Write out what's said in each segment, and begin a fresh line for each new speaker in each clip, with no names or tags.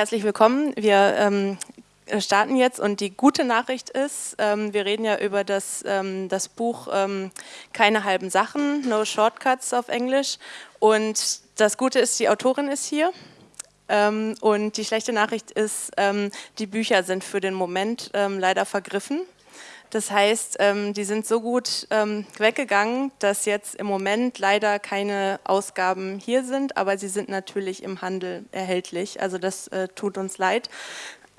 herzlich willkommen. Wir ähm, starten jetzt und die gute Nachricht ist, ähm, wir reden ja über das, ähm, das Buch ähm, Keine halben Sachen, No Shortcuts auf Englisch und das Gute ist, die Autorin ist hier ähm, und die schlechte Nachricht ist, ähm, die Bücher sind für den Moment leider vergriffen. Das heißt, die sind so gut weggegangen, dass jetzt im Moment leider keine Ausgaben hier sind, aber sie sind natürlich im Handel erhältlich. Also das äh, tut uns leid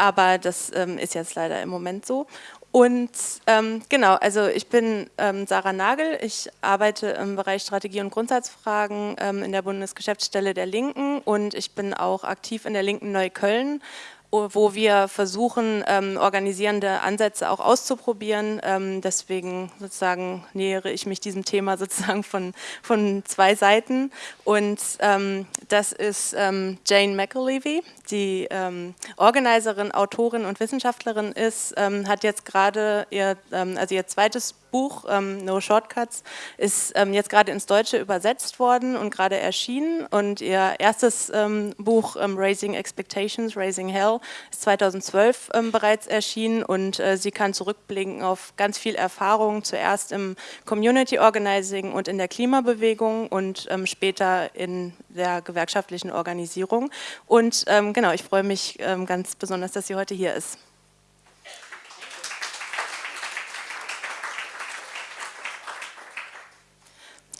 aber das ähm, ist jetzt leider im Moment so. Und ähm, genau, also ich bin ähm, Sarah Nagel, ich arbeite im Bereich Strategie und Grundsatzfragen ähm, in der Bundesgeschäftsstelle der Linken und ich bin auch aktiv in der Linken Neukölln wo wir versuchen, ähm, organisierende Ansätze auch auszuprobieren. Ähm, deswegen sozusagen nähere ich mich diesem Thema sozusagen von, von zwei Seiten. Und ähm, das ist ähm, Jane McAlevey, die ähm, Organiserin, Autorin und Wissenschaftlerin ist, ähm, hat jetzt gerade ihr, also ihr zweites Buch ähm, No Shortcuts ist ähm, jetzt gerade ins Deutsche übersetzt worden und gerade erschienen. Und ihr erstes ähm, Buch ähm, Raising Expectations, Raising Hell ist 2012 ähm, bereits erschienen. Und äh, sie kann zurückblicken auf ganz viel Erfahrung, zuerst im Community Organizing und in der Klimabewegung und ähm, später in der gewerkschaftlichen Organisierung. Und genau, ich freue mich ganz besonders, dass sie heute hier ist.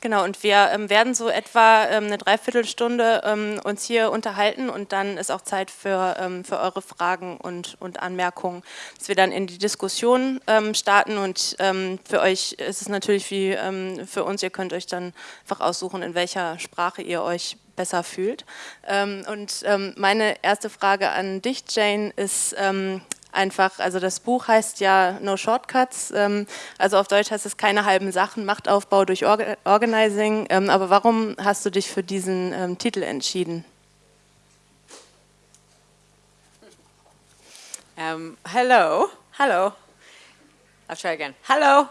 Genau, und wir ähm, werden so etwa ähm, eine Dreiviertelstunde ähm, uns hier unterhalten und dann ist auch Zeit für, ähm, für eure Fragen und, und Anmerkungen, dass wir dann in die Diskussion ähm, starten und ähm, für euch ist es natürlich wie für uns, ihr könnt euch dann einfach aussuchen, in welcher Sprache ihr euch besser fühlt. und meine erste Frage an dich, Jane, ist einfach, also das Buch heißt ja No Shortcuts, ähm, also auf Deutsch heißt es keine halben Sachen, Machtaufbau durch Orga Organizing, ähm, aber warum hast du dich für diesen ähm, Titel entschieden?
Um, hello, hello, I'll try again, hello.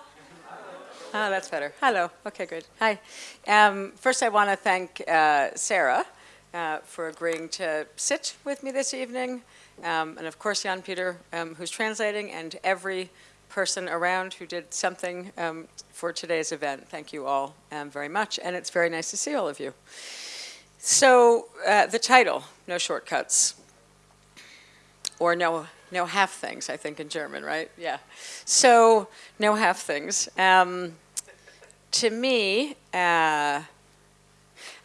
Oh, that's better. Hello. Okay, good. Hi. First, I want to thank uh, Sarah uh, for agreeing to sit with me this evening. Um, and of course Jan Peter, um, who's translating, and every person around who did something um, for today's event. Thank you all um, very much, and it's very nice to see all of you. So uh, the title, No Shortcuts, or no, no half things, I think in German, right? Yeah. So no half things. Um, to me, uh,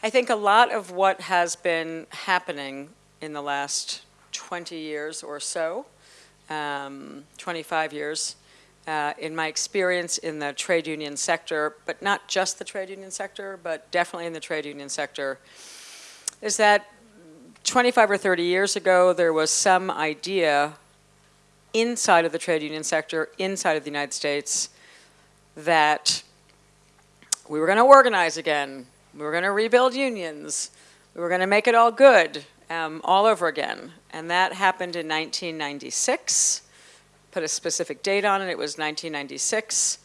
I think a lot of what has been happening in the last 20 years or so, um, 25 years, uh, in my experience in the trade union sector, but not just the trade union sector, but definitely in the trade union sector, is that 25 or 30 years ago, there was some idea inside of the trade union sector, inside of the United States, that we were going to organize again, we were going to rebuild unions, we were going to make it all good, um, all over again. And that happened in 1996. Put a specific date on it, it was 1996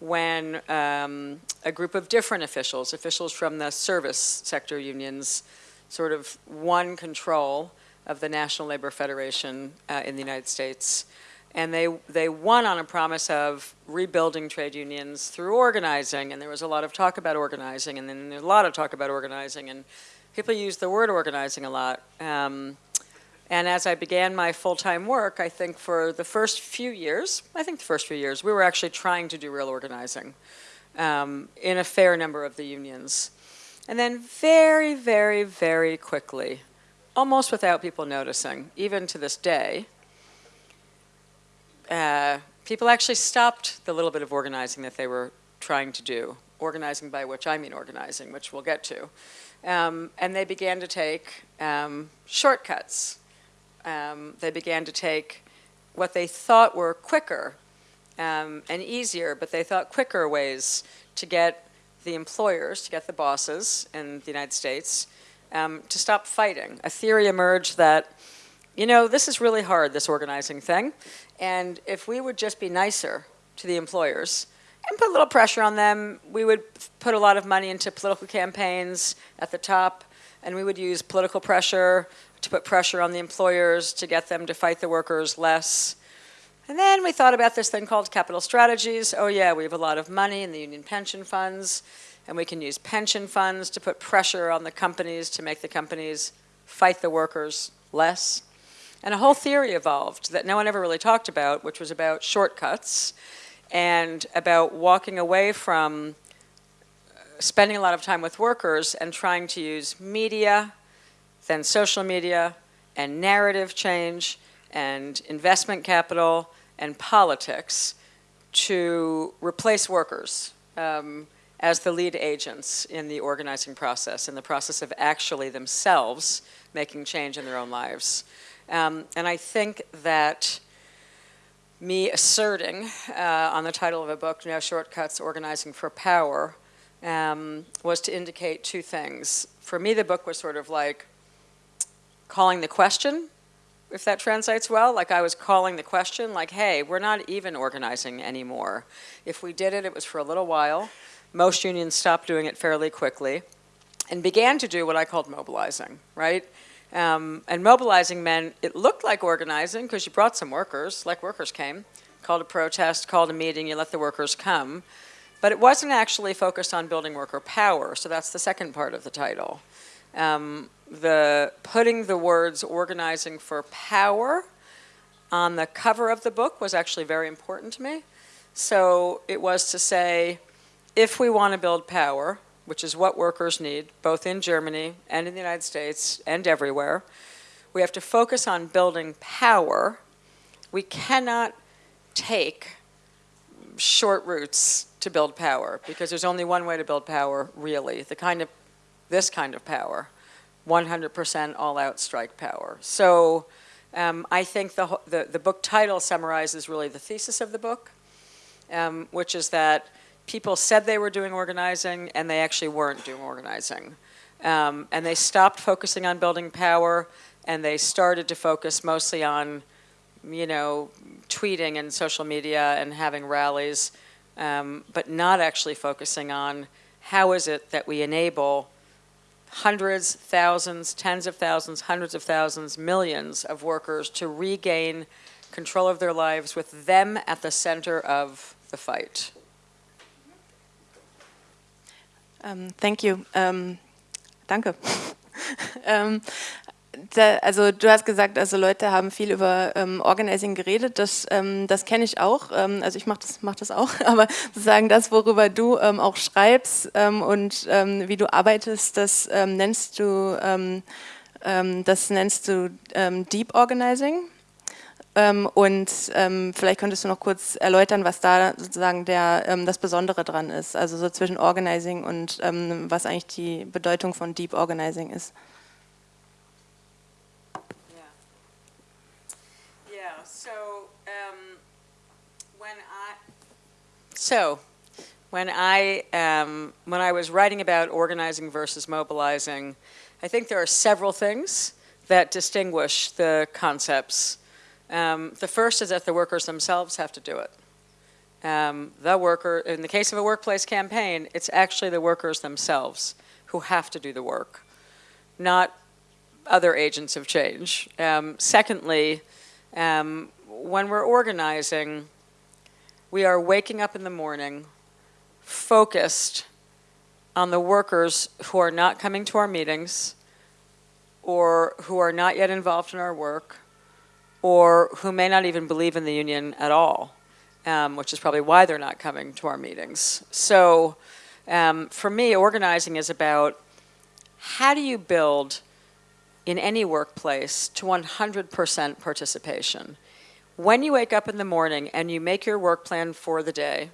when um, a group of different officials, officials from the service sector unions, sort of won control of the National Labor Federation uh, in the United States. And they, they won on a promise of rebuilding trade unions through organizing, and there was a lot of talk about organizing, and then a lot of talk about organizing, and people use the word organizing a lot. Um, and as I began my full-time work, I think for the first few years, I think the first few years, we were actually trying to do real organizing um, in a fair number of the unions. And then very, very, very quickly, almost without people noticing, even to this day, uh, people actually stopped the little bit of organizing that they were trying to do. Organizing by which I mean organizing, which we'll get to. Um, and they began to take um, shortcuts. Um, they began to take what they thought were quicker um, and easier, but they thought quicker ways to get the employers, to get the bosses in the United States, um, to stop fighting. A theory emerged that, you know, this is really hard, this organizing thing, and if we would just be nicer to the employers, and put a little pressure on them. We would put a lot of money into political campaigns at the top, and we would use political pressure to put pressure on the employers to get them to fight the workers less. And then we thought about this thing called capital strategies. Oh yeah, we have a lot of money in the union pension funds, and we can use pension funds to put pressure on the companies to make the companies fight the workers less. And a whole theory evolved that no one ever really talked about, which was about shortcuts and about walking away from uh, spending a lot of time with workers and trying to use media, then social media, and narrative change, and investment capital, and politics to replace workers um, as the lead agents in the organizing process, in the process of actually themselves making change in their own lives. Um, and I think that me asserting uh, on the title of a book, No Shortcuts, Organizing for Power, um, was to indicate two things. For me, the book was sort of like calling the question, if that translates well. Like I was calling the question, like, hey, we're not even organizing anymore. If we did it, it was for a little while. Most unions stopped doing it fairly quickly and began to do what I called mobilizing, right? Um, and mobilizing men, it looked like organizing because you brought some workers, like workers came, called a protest, called a meeting, you let the workers come. But it wasn't actually focused on building worker power, so that's the second part of the title. Um, the putting the words organizing for power on the cover of the book was actually very important to me. So it was to say, if we want to build power, which is what workers need, both in Germany and in the United States and everywhere. We have to focus on building power. We cannot take short routes to build power because there's only one way to build power, really, the kind of, this kind of power, 100% all-out strike power. So um, I think the, the, the, book title summarizes really the thesis of the book, um, which is that people said they were doing organizing and they actually weren't doing organizing. Um, and they stopped focusing on building power and they started to focus mostly on, you know, tweeting and social media and having rallies, um, but not actually focusing on how is it that we enable hundreds, thousands, tens of thousands, hundreds of thousands, millions of workers to regain control of their lives with them at the center of the fight.
Um, thank you. Ähm, danke. ähm, da, also du hast gesagt, also Leute haben viel über ähm, Organizing geredet, das, ähm, das kenne ich auch, ähm, also ich mache das, mach das auch, aber sozusagen das, worüber du ähm, auch schreibst ähm, und ähm, wie du arbeitest, das nennst du, das nennst du Deep Organizing. Ähm, und ähm, vielleicht könntest du noch kurz erläutern, was da sozusagen der, ähm, das Besondere dran ist, also so zwischen Organizing und was eigentlich die Bedeutung von Deep Organizing ist.
So, when I, um, when I was writing about organizing versus mobilizing, I think there are several things that distinguish the concepts um, the first is that the workers themselves have to do it. Um, the worker, in the case of a workplace campaign, it's actually the workers themselves who have to do the work, not other agents of change. Um, secondly, um, when we're organizing, we are waking up in the morning focused on the workers who are not coming to our meetings or who are not yet involved in our work or who may not even believe in the union at all, um, which is probably why they're not coming to our meetings. So um, for me, organizing is about how do you build in any workplace to 100% participation. When you wake up in the morning and you make your work plan for the day,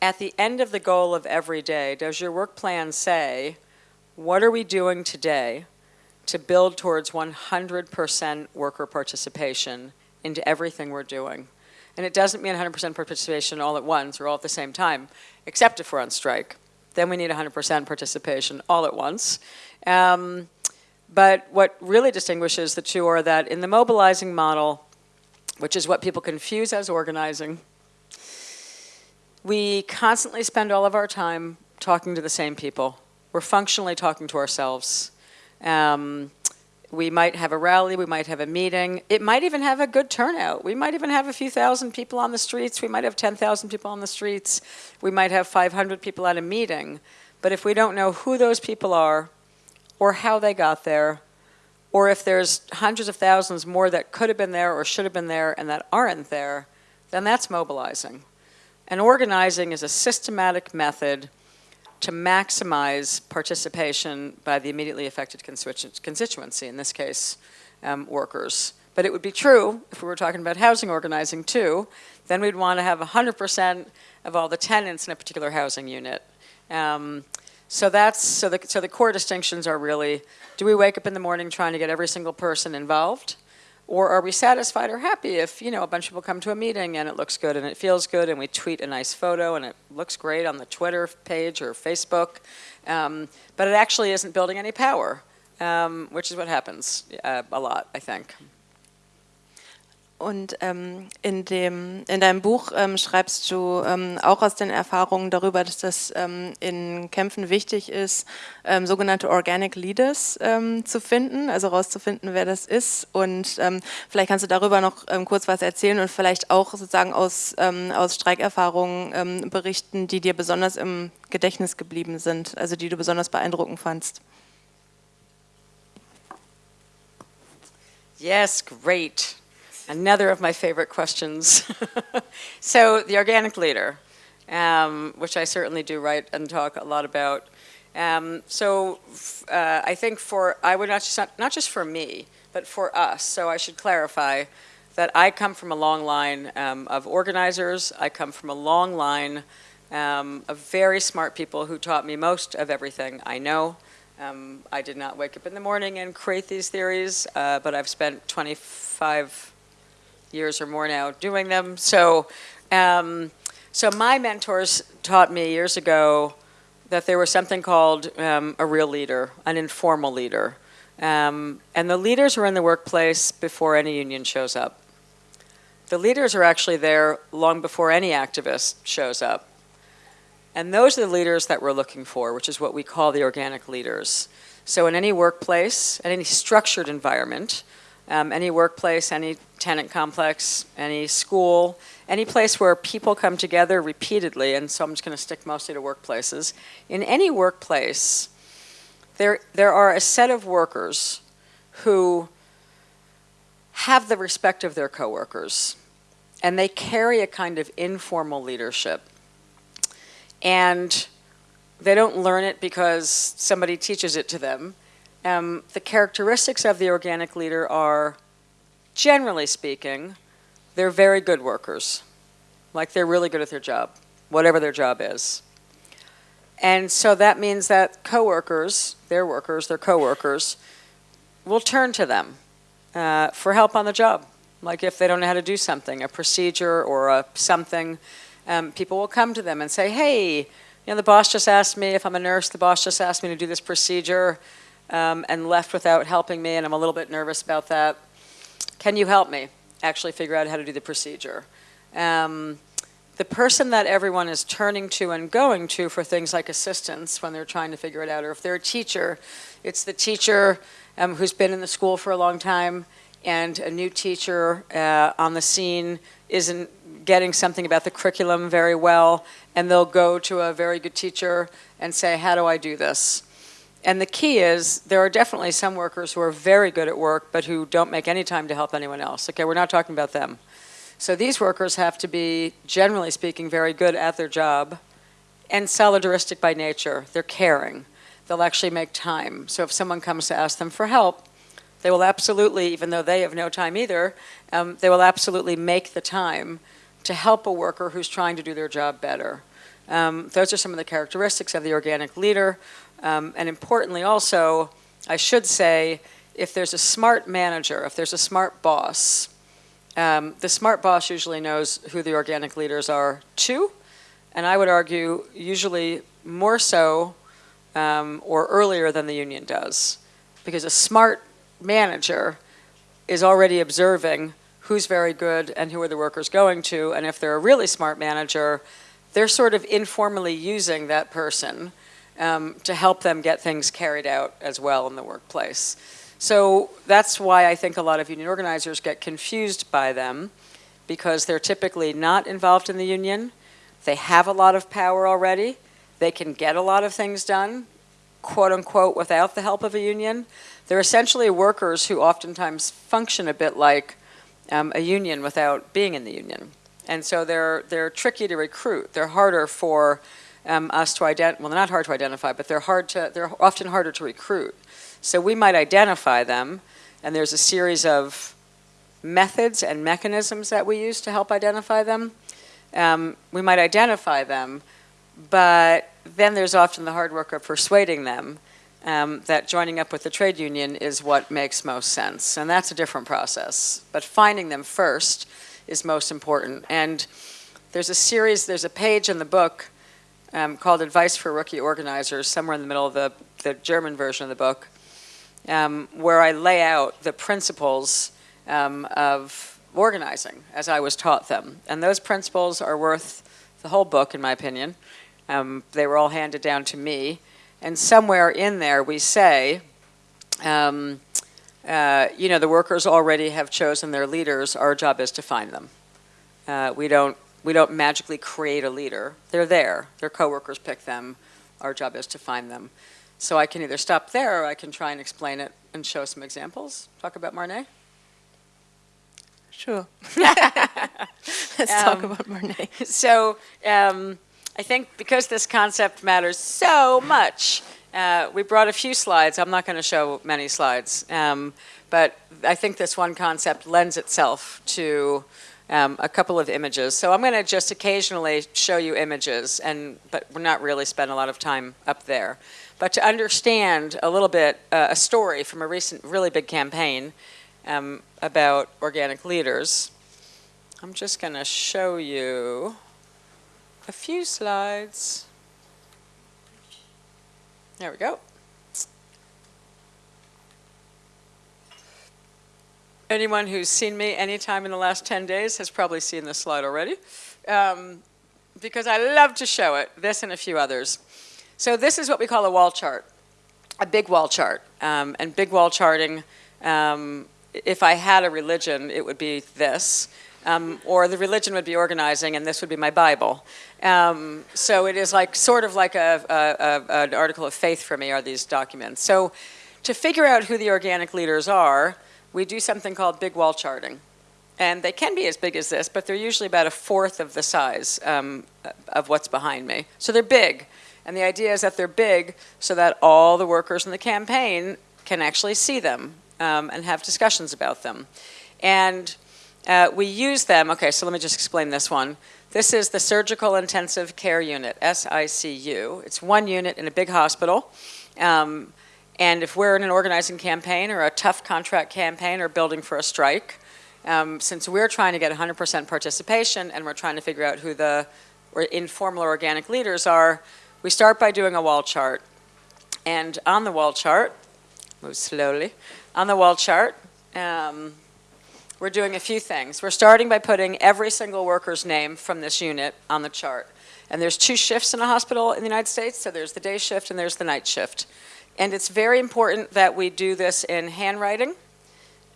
at the end of the goal of every day, does your work plan say, what are we doing today to build towards 100% worker participation into everything we're doing. And it doesn't mean 100% participation all at once or all at the same time, except if we're on strike. Then we need 100% participation all at once. Um, but what really distinguishes the two are that in the mobilizing model, which is what people confuse as organizing, we constantly spend all of our time talking to the same people. We're functionally talking to ourselves. Um, we might have a rally, we might have a meeting. It might even have a good turnout. We might even have a few thousand people on the streets. We might have 10,000 people on the streets. We might have 500 people at a meeting. But if we don't know who those people are or how they got there, or if there's hundreds of thousands more that could have been there or should have been there and that aren't there, then that's mobilizing. And organizing is a systematic method to maximize participation by the immediately affected constituency, in this case, um, workers. But it would be true if we were talking about housing organizing too, then we'd want to have 100% of all the tenants in a particular housing unit. Um, so that's so the so the core distinctions are really: do we wake up in the morning trying to get every single person involved, or are we satisfied or happy if, you know, a bunch of people come to a meeting and it looks good and it feels good and we tweet a nice photo and it looks great on the Twitter page or Facebook, um, but it actually isn't building any power, um, which is what happens uh, a lot, I think.
Und ähm, in, dem, in deinem Buch ähm, schreibst du ähm, auch aus den Erfahrungen darüber, dass das ähm, in Kämpfen wichtig ist, ähm, sogenannte Organic Leaders ähm, zu finden, also herauszufinden, wer das ist. Und vielleicht kannst du darüber noch kurz was erzählen und vielleicht auch sozusagen aus, aus Streikerfahrungen berichten, die dir besonders im Gedächtnis geblieben sind, also die du besonders beeindruckend fandst.
Yes, great. Another of my favorite questions. so the organic leader, um, which I certainly do write and talk a lot about. Um, so uh, I think for, I would not just, not just for me, but for us. So I should clarify that I come from a long line um, of organizers. I come from a long line um, of very smart people who taught me most of everything I know. Um, I did not wake up in the morning and create these theories, uh, but I've spent 25 years or more now doing them. So, um, so my mentors taught me years ago that there was something called um, a real leader, an informal leader. Um, and the leaders are in the workplace before any union shows up. The leaders are actually there long before any activist shows up. And those are the leaders that we're looking for, which is what we call the organic leaders. So in any workplace, in any structured environment, um, any workplace, any tenant complex, any school, any place where people come together repeatedly, and so I'm just going to stick mostly to workplaces. In any workplace, there, there are a set of workers who have the respect of their coworkers, and they carry a kind of informal leadership. And they don't learn it because somebody teaches it to them. Um, the characteristics of the organic leader are, generally speaking, they're very good workers. Like they're really good at their job, whatever their job is. And so that means that coworkers, their workers, their coworkers, will turn to them uh, for help on the job. Like if they don't know how to do something, a procedure or a something, um, people will come to them and say, hey, you know, the boss just asked me, if I'm a nurse, the boss just asked me to do this procedure um, and left without helping me, and I'm a little bit nervous about that. Can you help me actually figure out how to do the procedure? Um, the person that everyone is turning to and going to for things like assistance when they're trying to figure it out, or if they're a teacher, it's the teacher um, who's been in the school for a long time and a new teacher uh, on the scene isn't getting something about the curriculum very well, and they'll go to a very good teacher and say, how do I do this? And the key is there are definitely some workers who are very good at work but who don't make any time to help anyone else. Okay, we're not talking about them. So these workers have to be, generally speaking, very good at their job and solidaristic by nature. They're caring. They'll actually make time. So if someone comes to ask them for help, they will absolutely, even though they have no time either, um, they will absolutely make the time to help a worker who's trying to do their job better. Um, those are some of the characteristics of the organic leader. Um, and importantly also, I should say, if there's a smart manager, if there's a smart boss, um, the smart boss usually knows who the organic leaders are too, and I would argue usually more so um, or earlier than the union does. Because a smart manager is already observing who's very good and who are the workers going to, and if they're a really smart manager, they're sort of informally using that person um, to help them get things carried out as well in the workplace. So that's why I think a lot of union organizers get confused by them because they're typically not involved in the union. They have a lot of power already. They can get a lot of things done, quote unquote, without the help of a union. They're essentially workers who oftentimes function a bit like um, a union without being in the union. And so they're, they're tricky to recruit. They're harder for um, us to identify, well, they're not hard to identify, but they're, hard to, they're often harder to recruit. So we might identify them, and there's a series of methods and mechanisms that we use to help identify them. Um, we might identify them, but then there's often the hard work of persuading them um, that joining up with the trade union is what makes most sense. And that's a different process. But finding them first is most important. And there's a series, there's a page in the book um, called Advice for Rookie Organizers, somewhere in the middle of the, the German version of the book, um, where I lay out the principles um, of organizing as I was taught them. And those principles are worth the whole book, in my opinion. Um, they were all handed down to me. And somewhere in there we say, um, uh, you know, the workers already have chosen their leaders. Our job is to find them. Uh, we don't we don't magically create a leader. They're there. Their coworkers pick them. Our job is to find them. So I can either stop there or I can try and explain it and show some examples. Talk about Marnay.
Sure. Let's um, talk about Marnay.
So um, I think because this concept matters so much, uh, we brought a few slides. I'm not going to show many slides, um, but I think this one concept lends itself to um, a couple of images. So I'm going to just occasionally show you images, and but we're not really spend a lot of time up there. But to understand a little bit, uh, a story from a recent really big campaign um, about organic leaders, I'm just going to show you a few slides. There we go. Anyone who's seen me anytime in the last 10 days has probably seen this slide already. Um, because I love to show it, this and a few others. So this is what we call a wall chart, a big wall chart. Um, and big wall charting, um, if I had a religion, it would be this. Um, or the religion would be organizing, and this would be my Bible. Um, so it is like sort of like a, a, a, an article of faith for me are these documents. So to figure out who the organic leaders are, we do something called big wall charting. And they can be as big as this, but they're usually about a fourth of the size um, of what's behind me. So they're big. And the idea is that they're big so that all the workers in the campaign can actually see them um, and have discussions about them. And uh, we use them, okay, so let me just explain this one. This is the Surgical Intensive Care Unit, SICU. It's one unit in a big hospital. Um, and if we're in an organizing campaign or a tough contract campaign or building for a strike, um, since we're trying to get 100% participation and we're trying to figure out who the informal or organic leaders are, we start by doing a wall chart. And on the wall chart, move slowly, on the wall chart, um, we're doing a few things. We're starting by putting every single worker's name from this unit on the chart. And there's two shifts in a hospital in the United States, so there's the day shift and there's the night shift. And it's very important that we do this in handwriting.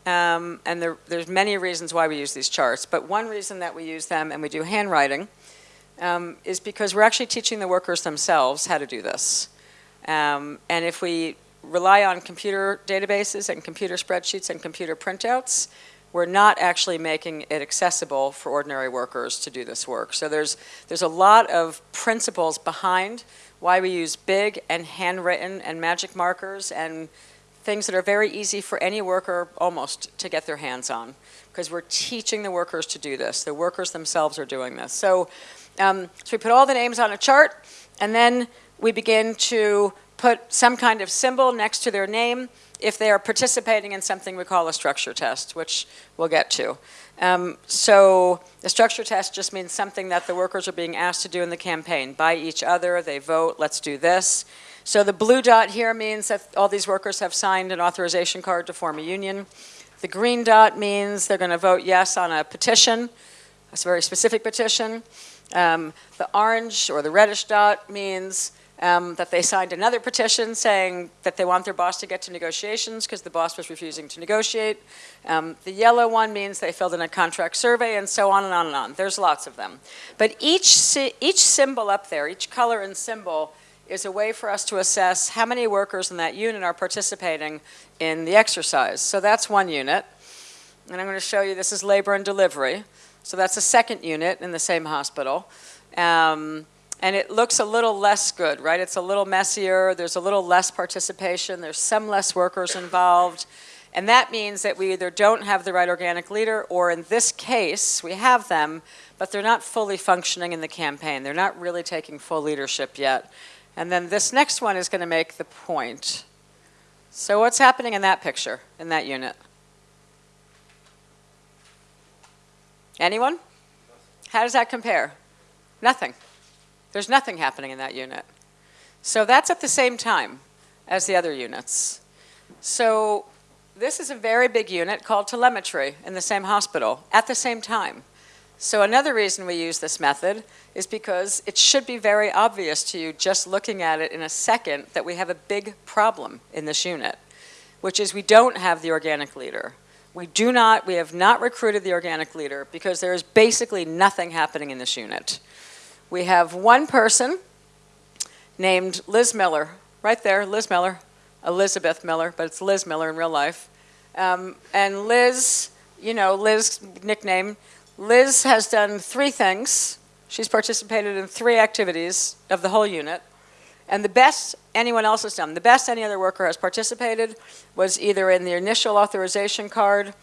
Um, and there, there's many reasons why we use these charts, but one reason that we use them and we do handwriting um, is because we're actually teaching the workers themselves how to do this. Um, and if we rely on computer databases and computer spreadsheets and computer printouts, we're not actually making it accessible for ordinary workers to do this work. So there's, there's a lot of principles behind why we use big and handwritten and magic markers and things that are very easy for any worker almost to get their hands on because we're teaching the workers to do this. The workers themselves are doing this. So, um, so we put all the names on a chart and then we begin to put some kind of symbol next to their name if they are participating in something we call a structure test, which we'll get to. Um, so the structure test just means something that the workers are being asked to do in the campaign. By each other, they vote, let's do this. So the blue dot here means that all these workers have signed an authorization card to form a union. The green dot means they're going to vote yes on a petition, a very specific petition. Um, the orange or the reddish dot means um, that they signed another petition saying that they want their boss to get to negotiations because the boss was refusing to negotiate. Um, the yellow one means they filled in a contract survey and so on and on and on. There's lots of them. But each, each symbol up there, each color and symbol is a way for us to assess how many workers in that unit are participating in the exercise. So that's one unit. And I'm going to show you this is labor and delivery. So that's a second unit in the same hospital. Um, and it looks a little less good, right? It's a little messier, there's a little less participation, there's some less workers involved, and that means that we either don't have the right organic leader, or in this case, we have them, but they're not fully functioning in the campaign. They're not really taking full leadership yet. And then this next one is going to make the point. So what's happening in that picture, in that unit? Anyone? How does that compare? Nothing. There's nothing happening in that unit. So that's at the same time as the other units. So this is a very big unit called telemetry in the same hospital at the same time. So another reason we use this method is because it should be very obvious to you just looking at it in a second that we have a big problem in this unit, which is we don't have the organic leader. We do not, we have not recruited the organic leader because there is basically nothing happening in this unit. We have one person named Liz Miller, right there, Liz Miller, Elizabeth Miller, but it's Liz Miller in real life. Um, and Liz, you know, Liz nickname, Liz has done three things. She's participated in three activities of the whole unit. And the best anyone else has done, the best any other worker has participated was either in the initial authorization card,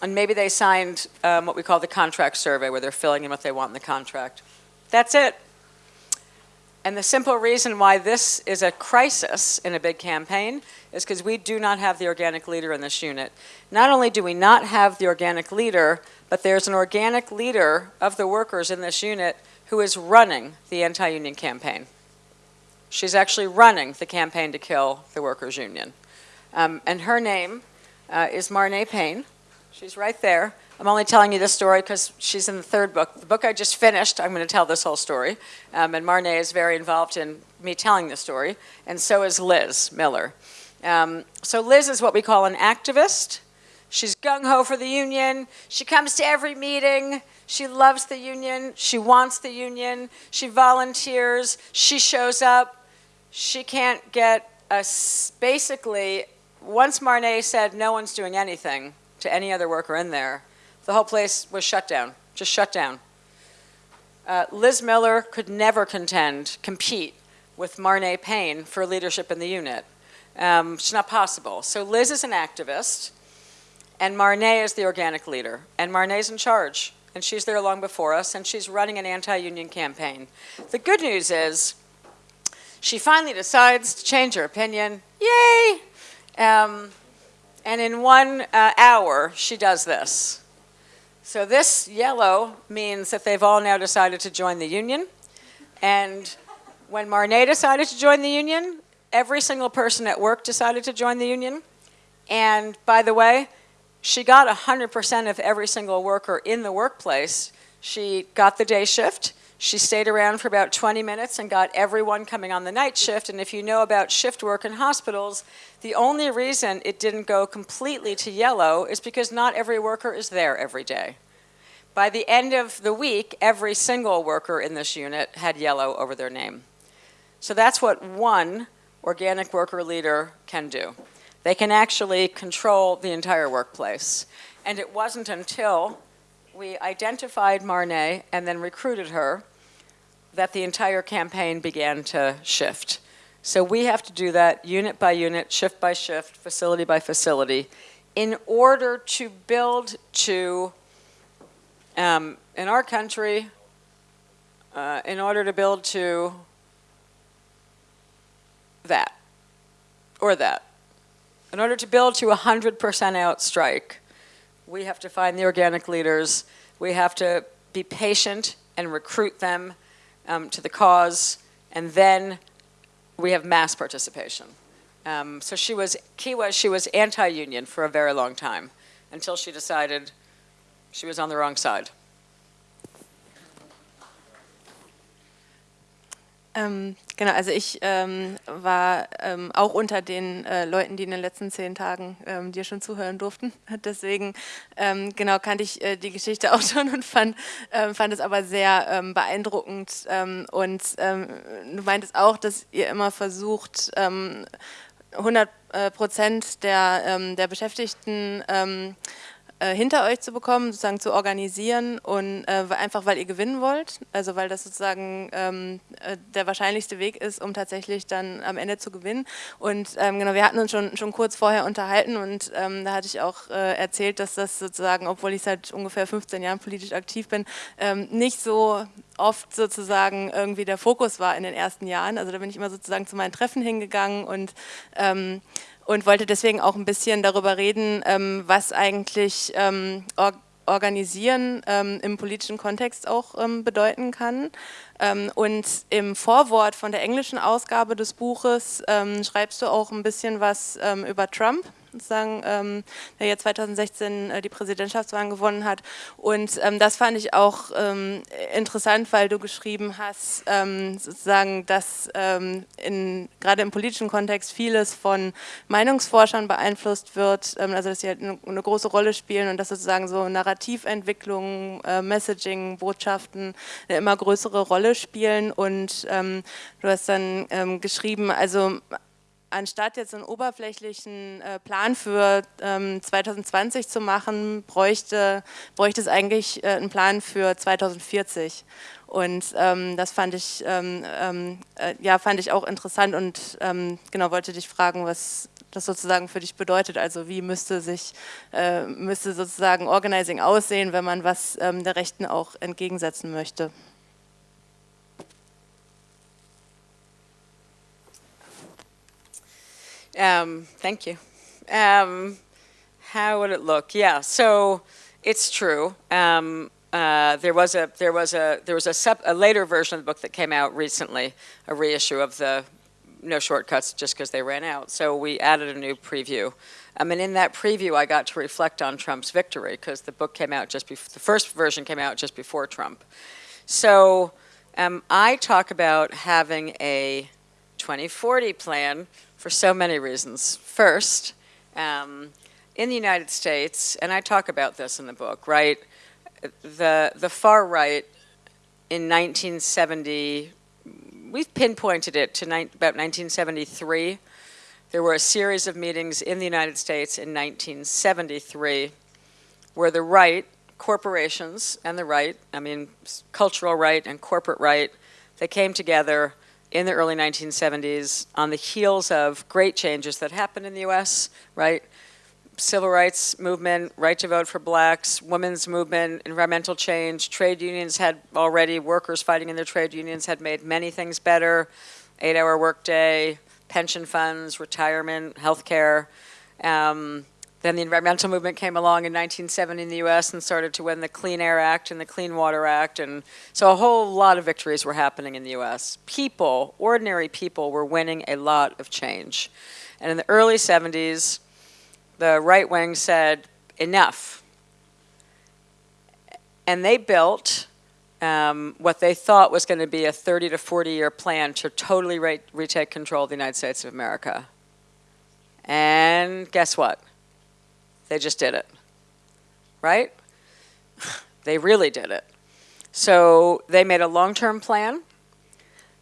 and maybe they signed um, what we call the contract survey, where they're filling in what they want in the contract. That's it. And the simple reason why this is a crisis in a big campaign is because we do not have the organic leader in this unit. Not only do we not have the organic leader, but there's an organic leader of the workers in this unit who is running the anti-union campaign. She's actually running the campaign to kill the workers' union. Um, and her name uh, is Marnay Payne. She's right there. I'm only telling you this story because she's in the third book. The book I just finished, I'm going to tell this whole story. Um, and Marnay is very involved in me telling the story, and so is Liz Miller. Um, so Liz is what we call an activist. She's gung-ho for the union. She comes to every meeting. She loves the union. She wants the union. She volunteers. She shows up. She can't get us, basically, once Marnay said no one's doing anything to any other worker in there, the whole place was shut down, just shut down. Uh, Liz Miller could never contend, compete with Marnay Payne for leadership in the unit. Um, it's not possible. So Liz is an activist, and Marnay is the organic leader. And Marnay's in charge, and she's there long before us, and she's running an anti-union campaign. The good news is she finally decides to change her opinion. Yay! Um, and in one uh, hour, she does this. So this yellow means that they've all now decided to join the union. And when Marnay decided to join the union, every single person at work decided to join the union. And by the way, she got 100% of every single worker in the workplace. She got the day shift. She stayed around for about 20 minutes and got everyone coming on the night shift. And if you know about shift work in hospitals, the only reason it didn't go completely to yellow is because not every worker is there every day. By the end of the week, every single worker in this unit had yellow over their name. So that's what one organic worker leader can do. They can actually control the entire workplace. And it wasn't until we identified Marnay and then recruited her that the entire campaign began to shift. So we have to do that unit by unit, shift by shift, facility by facility, in order to build to, um, in our country, uh, in order to build to that, or that. In order to build to a 100% out strike, we have to find the organic leaders. We have to be patient and recruit them um, to the cause, and then we have mass participation. Um, so she was, key was she was anti-union for a very long time until she decided she was on the wrong side.
Um, Genau, also ich ähm, war ähm, auch unter den äh, Leuten, die in den letzten zehn Tagen ähm, dir schon zuhören durften. Deswegen ähm, genau kannte ich äh, die Geschichte auch schon und fand, äh, fand es aber sehr ähm, beeindruckend. Ähm, und du meintest auch, dass ihr immer versucht, 100 äh, Prozent der, der Beschäftigten äh, hinter euch zu bekommen, sozusagen zu organisieren und äh, einfach weil ihr gewinnen wollt, also weil das sozusagen ähm, äh, der wahrscheinlichste Weg ist, um tatsächlich dann am Ende zu gewinnen. Und ähm, genau, wir hatten uns schon, schon kurz vorher unterhalten und ähm, da hatte ich auch äh, erzählt, dass das sozusagen, obwohl ich seit ungefähr 15 Jahren politisch aktiv bin, ähm, nicht so oft sozusagen irgendwie der Fokus war in den ersten Jahren. Also da bin ich immer sozusagen zu meinen Treffen hingegangen und ähm, und wollte deswegen auch ein bisschen darüber reden, ähm, was eigentlich ähm, or Organisieren ähm, im politischen Kontext auch bedeuten kann. Und im Vorwort von der englischen Ausgabe des Buches schreibst du auch ein bisschen was über Trump sozusagen, ähm, der jetzt 2016 äh, die Präsidentschaftswahlen gewonnen hat. Und ähm, das fand ich auch ähm, interessant, weil du geschrieben hast, ähm, sozusagen, dass ähm, in, gerade im politischen Kontext vieles von Meinungsforschern beeinflusst wird, ähm, also dass sie halt eine, eine, große Rolle spielen und dass sozusagen so Narrativentwicklung, äh, Messaging, Botschaften eine immer größere Rolle spielen. Und du hast dann geschrieben, also anstatt jetzt einen oberflächlichen äh, Plan für ähm, 2020 zu machen, bräuchte, bräuchte es eigentlich äh, einen Plan für 2040. Und ähm, das fand ich, ähm, ähm, äh, ja, fand ich auch interessant und ähm, genau wollte dich fragen, was das sozusagen für dich bedeutet. Also wie müsste sich, äh, müsste sozusagen Organizing aussehen, wenn man was ähm, der Rechten auch entgegensetzen möchte?
Um, thank you. Um, how would it look? Yeah, so it's true. Um, uh, there was a there was a there was a, a later version of the book that came out recently, a reissue of the No Shortcuts, just because they ran out. So we added a new preview. I mean, in that preview, I got to reflect on Trump's victory because the book came out just before the first version came out just before Trump. So um, I talk about having a 2040 plan for so many reasons. First, um, in the United States, and I talk about this in the book, right? The, the far right in 1970, we've pinpointed it to about 1973. There were a series of meetings in the United States in 1973 where the right, corporations and the right, I mean, cultural right and corporate right, they came together in the early 1970s on the heels of great changes that happened in the US, right? Civil rights movement, right to vote for blacks, women's movement, environmental change, trade unions had already, workers fighting in their trade unions had made many things better, eight hour workday, pension funds, retirement, health care. Um, then the environmental movement came along in 1970 in the US and started to win the Clean Air Act and the Clean Water Act. And so a whole lot of victories were happening in the US. People, ordinary people, were winning a lot of change. And in the early 70s, the right wing said, enough. And they built um, what they thought was going to be a 30 to 40 year plan to totally re- retake control of the United States of America. And guess what? They just did it. Right? they really did it. So they made a long term plan.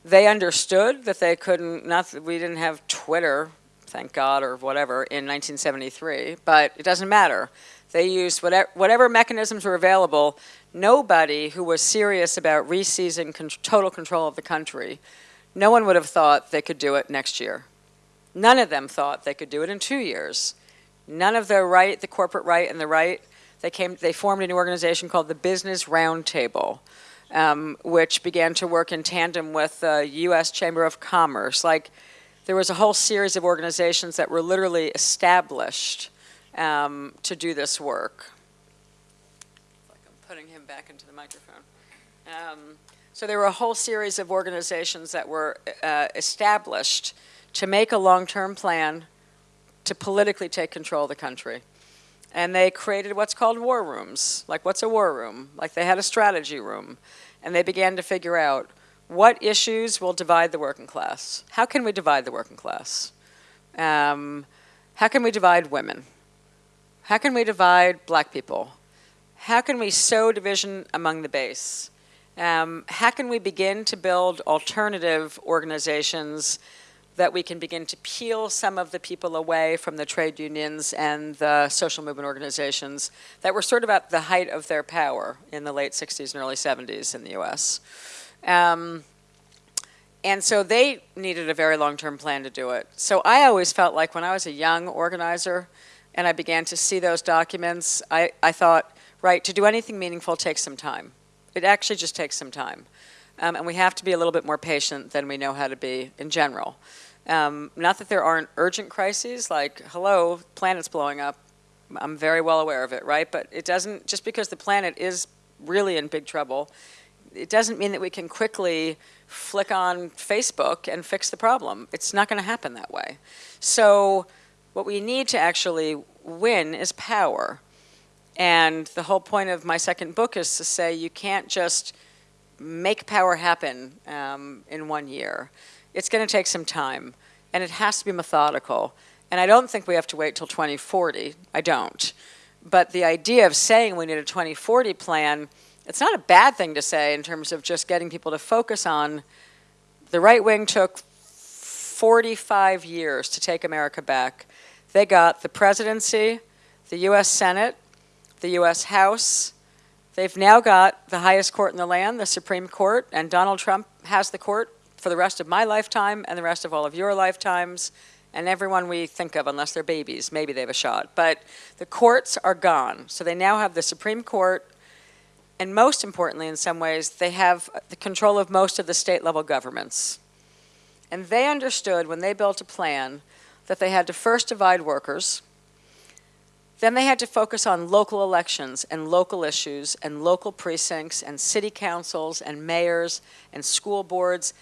They understood that they couldn't, not that we didn't have Twitter, thank God, or whatever, in 1973, but it doesn't matter. They used whatever, whatever mechanisms were available. Nobody who was serious about reseizing con- total control of the country, no one would have thought they could do it next year. None of them thought they could do it in two years. None of the right, the corporate right and the right, they came, they formed a new organization called the Business Roundtable, um, which began to work in tandem with the U.S. Chamber of Commerce. Like, there was a whole series of organizations that were literally established um, to do this work. Like I'm putting him back into the microphone. Um, so there were a whole series of organizations that were uh, established to make a long-term plan to politically take control of the country. And they created what's called war rooms. Like, what's a war room? Like, they had a strategy room. And they began to figure out what issues will divide the working class? How can we divide the working class? Um, how can we divide women? How can we divide black people? How can we sow division among the base? Um, how can we begin to build alternative organizations that we can begin to peel some of the people away from the trade unions and the social movement organizations that were sort of at the height of their power in the late 60s and early 70s in the US. Um, and so they needed a very long-term plan to do it. So I always felt like when I was a young organizer and I began to see those documents, I, I thought, right, to do anything meaningful takes some time. It actually just takes some time. Um, and we have to be a little bit more patient than we know how to be in general. Um, not that there aren't urgent crises, like, hello, planet's blowing up. I'm very well aware of it, right? But it doesn't, just because the planet is really in big trouble, it doesn't mean that we can quickly flick on Facebook and fix the problem. It's not going to happen that way. So what we need to actually win is power. And the whole point of my second book is to say you can't just make power happen um, in one year. It's going to take some time, and it has to be methodical. And I don't think we have to wait till 2040. I don't. But the idea of saying we need a 2040 plan it's not a bad thing to say in terms of just getting people to focus on the right wing took 45 years to take America back. They got the presidency, the U.S. Senate, the U.S. House. They've now got the highest court in the land, the Supreme Court, and Donald Trump has the court for the rest of my lifetime and the rest of all of your lifetimes and everyone we think of, unless they're babies, maybe they have a shot. But the courts are gone. So they now have the Supreme Court, and most importantly, in some ways, they have the control of most of the state level governments. And they understood when they built a plan that they had to first divide workers, then they had to focus on local elections and local issues and local precincts and city councils and mayors and school boards.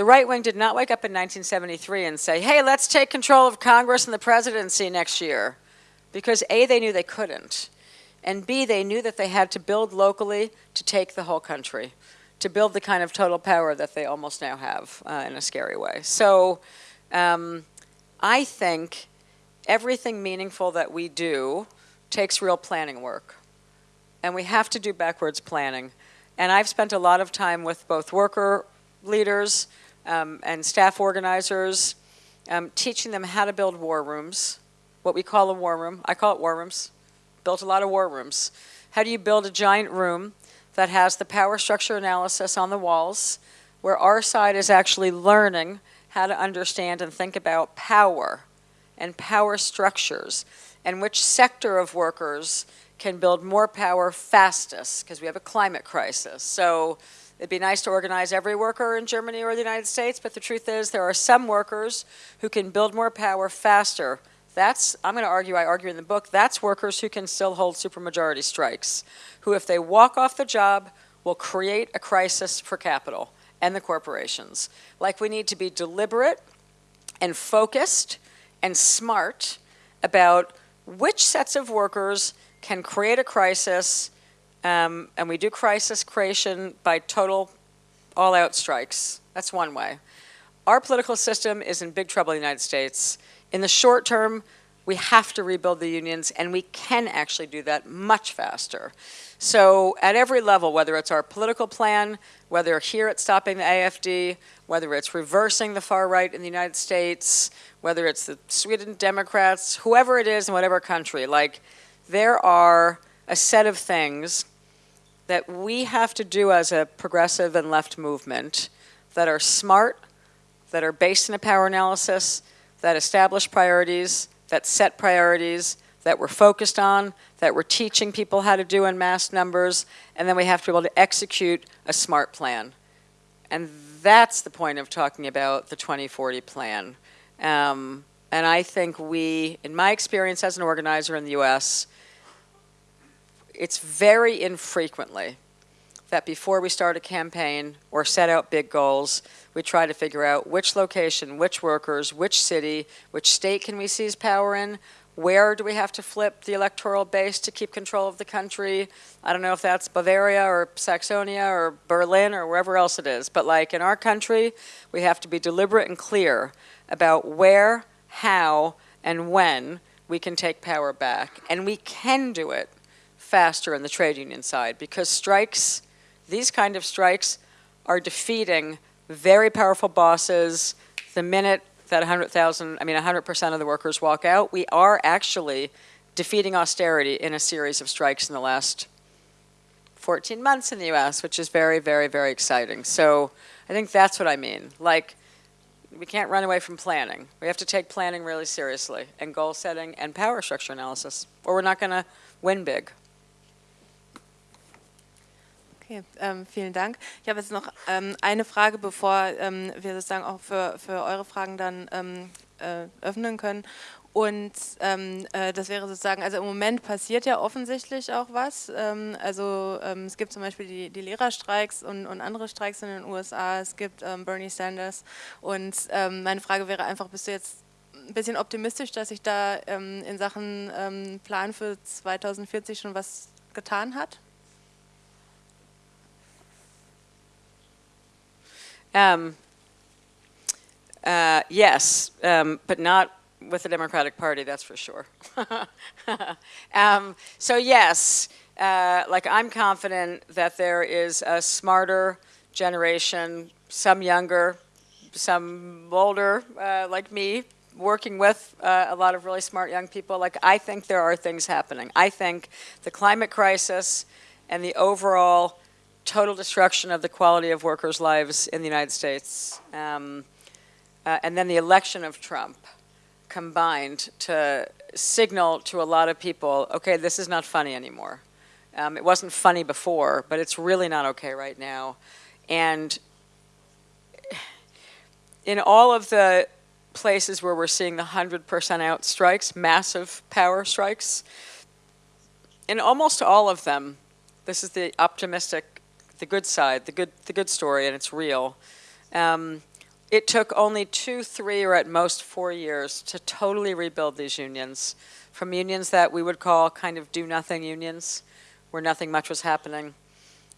The right wing did not wake up in 1973 and say, hey, let's take control of Congress and the presidency next year. Because A, they knew they couldn't and B, they knew that they had to build locally to take the whole country, to build the kind of total power that they almost now have uh, in a scary way. So um, I think everything meaningful that we do takes real planning work. And we have to do backwards planning. And I've spent a lot of time with both worker leaders um, and staff organizers, um, teaching them how to build war rooms, what we call a war room. I call it war rooms built a lot of war rooms. How do you build a giant room that has the power structure analysis on the walls, where our side is actually learning how to understand and think about power and power structures and which sector of workers can build more power fastest because we have a climate crisis. So it'd be nice to organize every worker in Germany or the United States, but the truth is there are some workers who can build more power faster that's, I'm going to argue, I argue in the book, that's workers who can still hold supermajority strikes, who if they walk off the job will create a crisis for capital and the corporations. Like we need to be deliberate and focused and smart about which sets of workers can create a crisis, um, and we do crisis creation by total all-out strikes. That's one way. Our political system is in big trouble in the United States in the short term, we have to rebuild the unions, and we can actually do that much faster. So at every level, whether it's our political plan, whether here it's stopping the AFD, whether it's reversing the far right in the United States, whether it's the Sweden Democrats, whoever it is in whatever country, like there are a set of things that we have to do as a progressive and left movement that are smart, that are based in a power analysis, that establish priorities, that set priorities, that we're focused on, that we're teaching people how to do in mass numbers, and then we have to be able to execute a smart plan. And that's the point of talking about the 2040 plan. Um, and I think we, in my experience as an organizer in the US, it's very infrequently that before we start a campaign or set out big goals, we try to figure out which location, which workers, which city, which state can we seize power in, Where do we have to flip the electoral base to keep control of the country? I don't know if that's Bavaria or Saxonia or Berlin or wherever else it is, but like in our country, we have to be deliberate and clear about where, how, and when we can take power back. And we can do it faster in the trade union side because strikes, these kind of strikes, are defeating very powerful bosses the minute that 100,000, I mean 100% of the workers walk out. We are actually defeating austerity in a series of strikes in the last 14 months in the US, which is very, very, very exciting. So I think that's what I mean. Like, we can't run away from planning. We have to take planning really seriously and goal setting and power structure analysis, or we're not going to win big.
Okay, ähm, vielen Dank. Ich habe jetzt noch ähm, eine Frage, bevor ähm, wir sozusagen auch für, für eure Fragen dann ähm, äh, öffnen können. Und ähm, äh, das wäre sozusagen, also im Moment passiert ja offensichtlich auch was. Ähm, also ähm, es gibt zum Beispiel die, die Lehrerstreiks und, und, andere Streiks in den USA. Es gibt ähm, Bernie Sanders. Und ähm, meine Frage wäre einfach, bist du jetzt ein bisschen optimistisch, dass sich da in Sachen Plan für 2040 schon was getan hat?
Um, uh, yes, um, but not with the Democratic Party, that's for sure. um, so yes, uh, like I'm confident that there is a smarter generation, some younger, some older, uh, like me, working with uh, a lot of really smart young people. Like I think there are things happening. I think the climate crisis and the overall total destruction of the quality of workers' lives in the United States, um, uh, and then the election of Trump, combined to signal to a lot of people, okay, this is not funny anymore. Um, it wasn't funny before, but it's really not okay right now. And in all of the places where we're seeing the 100% out strikes, massive power strikes, in almost all of them, this is the optimistic, the good side, the good, the good story, and it's real. Um, it took only two, three, or at most four years to totally rebuild these unions from unions that we would call kind of do-nothing unions, where nothing much was happening,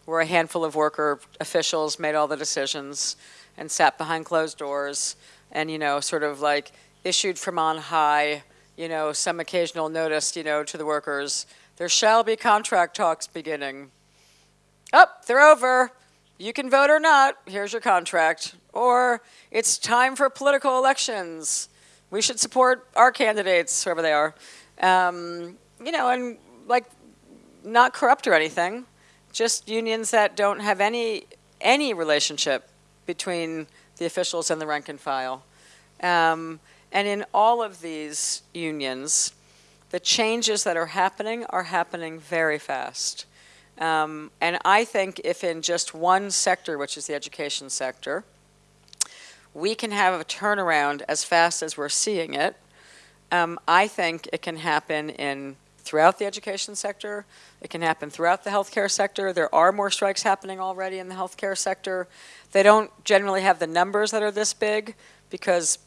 where a handful of worker officials made all the decisions and sat behind closed doors and, you know, sort of like issued from on high, you know, some occasional notice, you know, to the workers, there shall be contract talks beginning. Oh, they're over you can vote or not, here's your contract. Or it's time for political elections. We should support our candidates, whoever they are. Um, you know, and like not corrupt or anything, just unions that don't have any, any relationship between the officials and the rank and file. Um, and in all of these unions, the changes that are happening are happening very fast. Um, and I think if in just one sector, which is the education sector, we can have a turnaround as fast as we're seeing it, um, I think it can happen in throughout the education sector. It can happen throughout the healthcare sector. There are more strikes happening already in the healthcare sector. They don't generally have the numbers that are this big because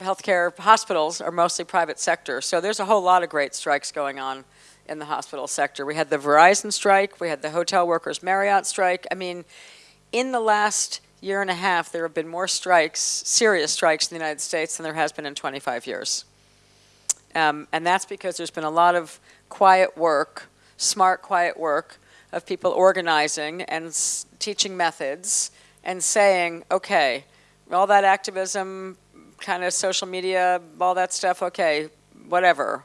healthcare hospitals are mostly private sector. So there's a whole lot of great strikes going on in the hospital sector. We had the Verizon strike, we had the hotel workers Marriott strike. I mean, in the last year and a half, there have been more strikes, serious strikes in the United States than there has been in 25 years. Um, and that's because there's been a lot of quiet work, smart, quiet work of people organizing and teaching methods and saying, okay, all that activism, kind of social media, all that stuff, okay, whatever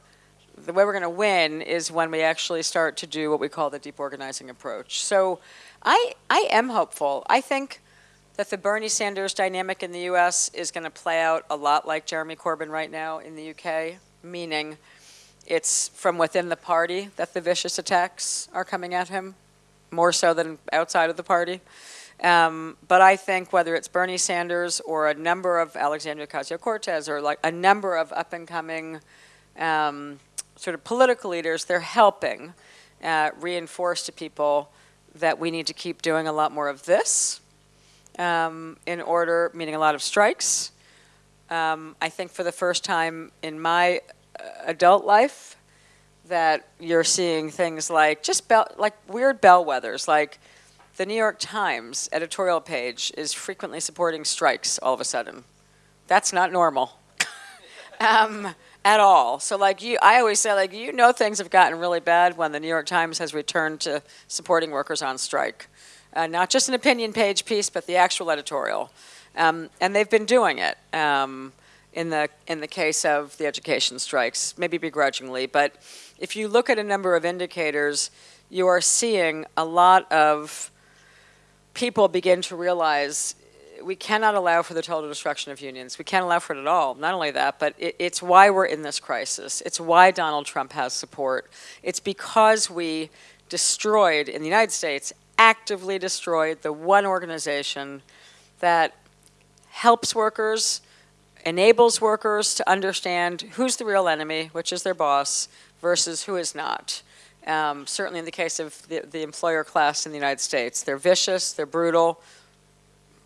the way we're going to win is when we actually start to do what we call the deep organizing approach. So I, I am hopeful. I think that the Bernie Sanders dynamic in the US is going to play out a lot like Jeremy Corbyn right now in the UK, meaning it's from within the party that the vicious attacks are coming at him, more so than outside of the party. Um, but I think whether it's Bernie Sanders or a number of Alexandria Ocasio-Cortez or like a number of up-and-coming um, sort of political leaders, they're helping uh, reinforce to people that we need to keep doing a lot more of this um, in order, meaning a lot of strikes. Um, I think for the first time in my adult life that you're seeing things like just bell, like weird bellwethers, like the New York Times editorial page is frequently supporting strikes all of a sudden. That's not normal um, at all. So like you, I always say like you know things have gotten really bad when the New York Times has returned to supporting workers on strike, uh, not just an opinion page piece, but the actual editorial, um, and they've been doing it. Um, in the in the case of the education strikes, maybe begrudgingly, but if you look at a number of indicators, you are seeing a lot of people begin to realize we cannot allow for the total destruction of unions. We can't allow for it at all. Not only that, but it, it's why we're in this crisis. It's why Donald Trump has support. It's because we destroyed, in the United States, actively destroyed the one organization that helps workers, enables workers to understand who's the real enemy, which is their boss, versus who is not. Um, certainly in the case of the, the employer class in the United States. They're vicious, they're brutal,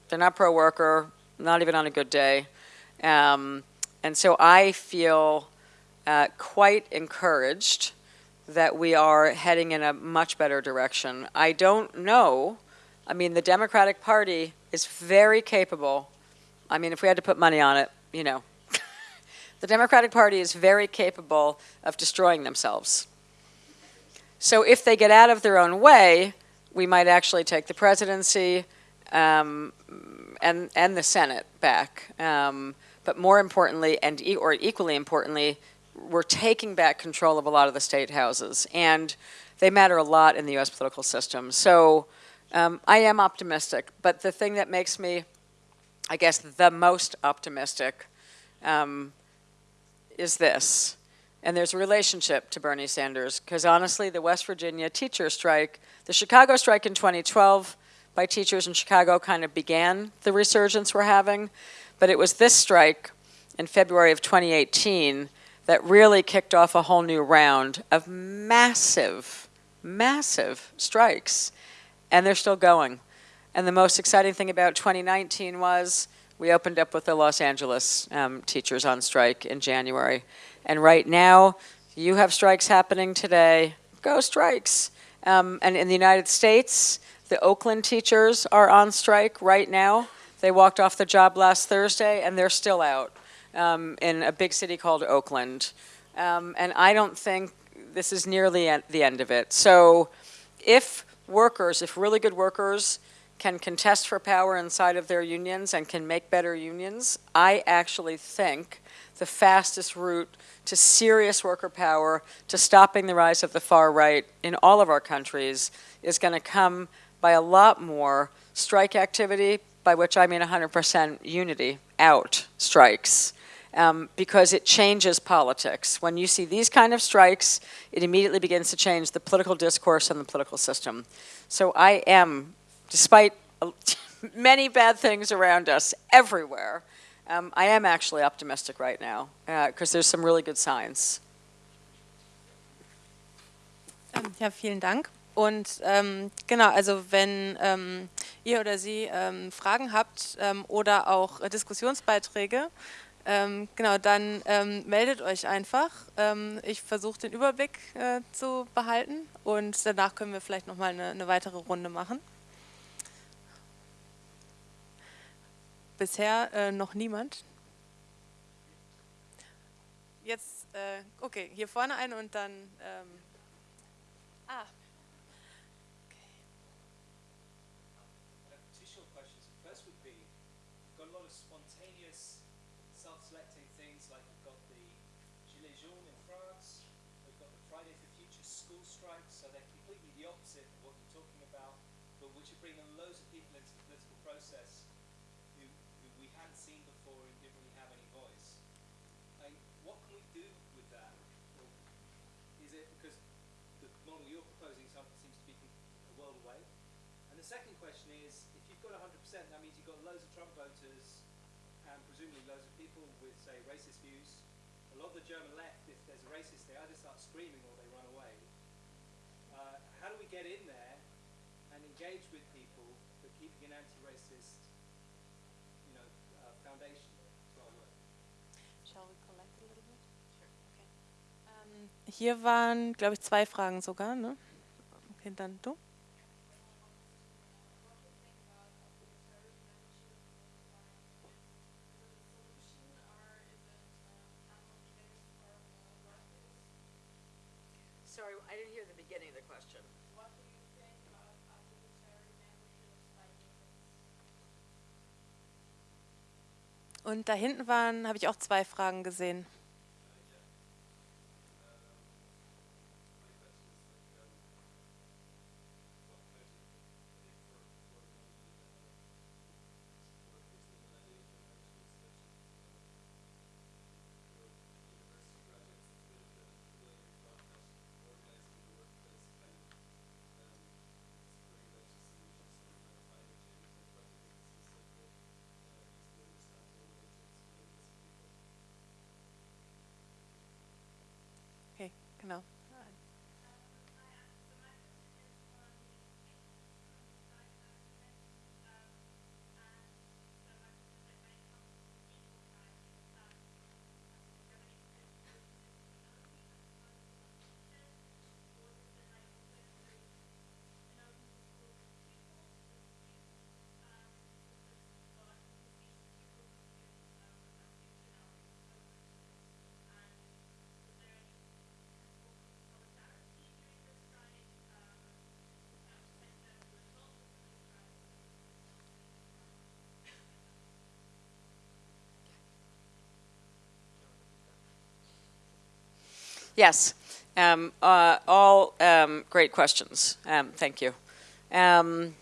they're not pro-worker, not even on a good day. Um, and so I feel uh, quite encouraged that we are heading in a much better direction. I don't know, I mean, the Democratic Party is very capable. I mean, if we had to put money on it, you know, the Democratic Party is very capable of destroying themselves. So if they get out of their own way, we might actually take the presidency um, and, and the Senate back. Um, but more importantly, and e or equally importantly, we're taking back control of a lot of the state houses. And they matter a lot in the U.S. political system. So um, I am optimistic. But the thing that makes me, I guess, the most optimistic um, is this. And there's a relationship to Bernie Sanders, because honestly, the West Virginia teacher strike, the Chicago strike in 2012 by teachers in Chicago kind of began the resurgence we're having. But it was this strike in February of 2018 that really kicked off a whole new round of massive, massive strikes. And they're still going. And the most exciting thing about 2019 was we opened up with the Los Angeles um, teachers on strike in January. And right now, you have strikes happening today. Go strikes. Um, and in the United States, the Oakland teachers are on strike right now. They walked off the job last Thursday, and they're still out um, in a big city called Oakland. Um, and I don't think this is nearly the end of it. So if workers, if really good workers can contest for power inside of their unions and can make better unions, I actually think the fastest route to serious worker power, to stopping the rise of the far right in all of our countries is going to come by a lot more strike activity, by which I mean 100% unity, out strikes. Um, because it changes politics. When you see these kind of strikes, it immediately begins to change the political discourse and the political system. So I am despite many bad things around us everywhere, um, I am actually optimistic right now because uh, there's some really good signs.
Ähm, ja, vielen Dank. Und ähm, genau, also wenn ähm, ihr oder Sie ähm, Fragen habt ähm, oder auch äh, Diskussionsbeiträge, ähm, genau, dann meldet euch einfach. ich versuche den Überblick äh, zu behalten und danach können wir vielleicht nochmal eine, eine weitere Runde machen. Bisher äh, noch niemand. Jetzt, äh, okay, hier vorne ein und dann. Ähm, ah.
Second question is, if you've got 100%, that means you've got loads of Trump voters and presumably loads of people with, say, racist views. A lot of the German left, if there's a racist, they either start screaming or they run away. Uh, how do we get in there and engage with people, but keeping an anti-racist, you know, uh, foundation to our work?
Shall we collect a little bit? Sure. Okay. Hier waren, glaube ich, zwei Fragen sogar, ne? Okay, dann du. Und da hinten waren, habe ich auch zwei Fragen gesehen.
Yes, um, uh, all um, great questions. Um, thank you. Um,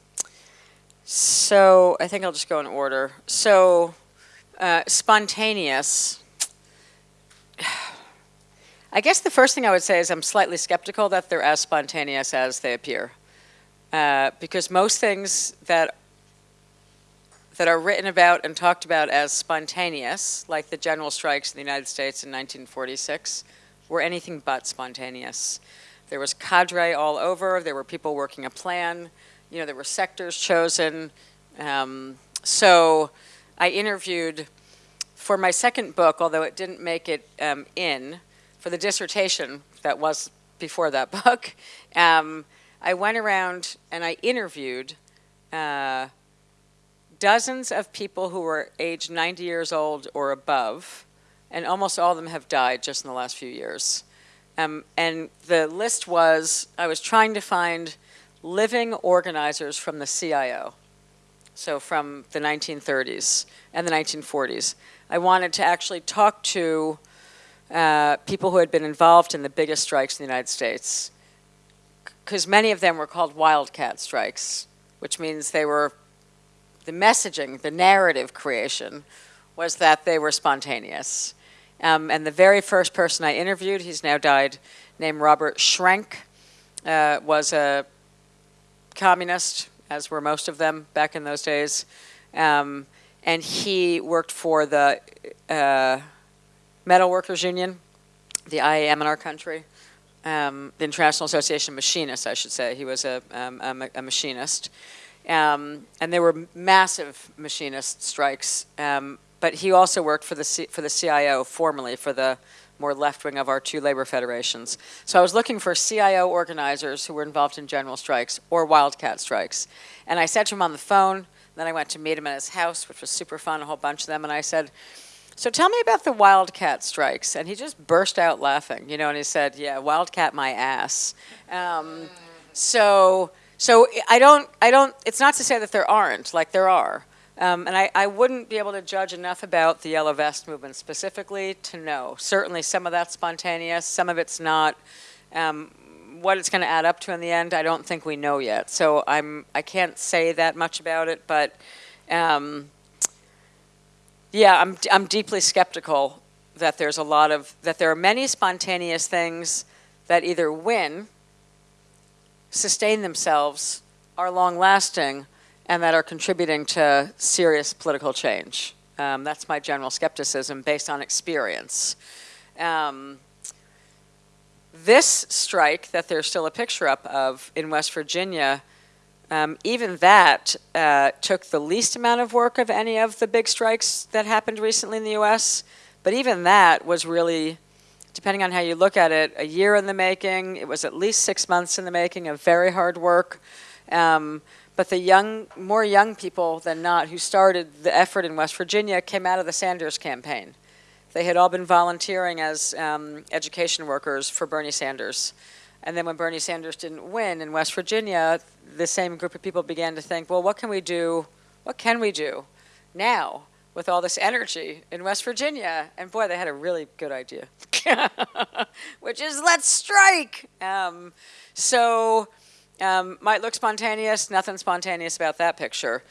so I think I'll just go in order. So uh, spontaneous. I guess the first thing I would say is I'm slightly skeptical that they're as spontaneous as they appear, uh, because most things that that are written about and talked about as spontaneous, like the general strikes in the United States in 1946, were anything but spontaneous. There was cadre all over. There were people working a plan. You know, there were sectors chosen. Um, so I interviewed for my second book, although it didn't make it um, in, for the dissertation that was before that book. Um, I went around and I interviewed uh, dozens of people who were age 90 years old or above and almost all of them have died just in the last few years. Um, and the list was, I was trying to find living organizers from the CIO, so from the 1930s and the 1940s. I wanted to actually talk to uh, people who had been involved in the biggest strikes in the United States, because many of them were called wildcat strikes, which means they were, the messaging, the narrative creation was that they were spontaneous. Um, and the very first person I interviewed, he's now died, named Robert Schrank, uh, was a communist, as were most of them back in those days. Um, and he worked for the uh, Metal Workers Union, the IAM in our country, um, the International Association of Machinists, I should say. He was a, um, a, a machinist. Um, and there were massive machinist strikes um, but he also worked for the, C for the CIO, formerly for the more left wing of our two labor federations. So I was looking for CIO organizers who were involved in general strikes or wildcat strikes. And I said to him on the phone, then I went to meet him at his house, which was super fun, a whole bunch of them, and I said, so tell me about the wildcat strikes. And he just burst out laughing, you know, and he said, yeah, wildcat my ass. Um, so, so I don't, I don't, it's not to say that there aren't, like there are. Um, and I, I, wouldn't be able to judge enough about the Yellow Vest movement specifically to know. Certainly some of that's spontaneous, some of it's not. Um, what it's going to add up to in the end, I don't think we know yet. So I'm, I can't say that much about it, but um, yeah, I'm, I'm deeply skeptical that there's a lot of, that there are many spontaneous things that either win, sustain themselves, are long lasting, and that are contributing to serious political change. Um, that's my general skepticism based on experience. Um, this strike that there's still a picture up of in West Virginia, um, even that uh, took the least amount of work of any of the big strikes that happened recently in the US. But even that was really depending on how you look at it, a year in the making. It was at least six months in the making of very hard work. Um, but the young, more young people than not who started the effort in West Virginia came out of the Sanders campaign. They had all been volunteering as um, education workers for Bernie Sanders. And then when Bernie Sanders didn't win in West Virginia, the same group of people began to think, well, what can we do? What can we do now with all this energy in West Virginia? And boy, they had a really good idea, which is let's strike. Um, so um, might look spontaneous, nothing spontaneous about that picture.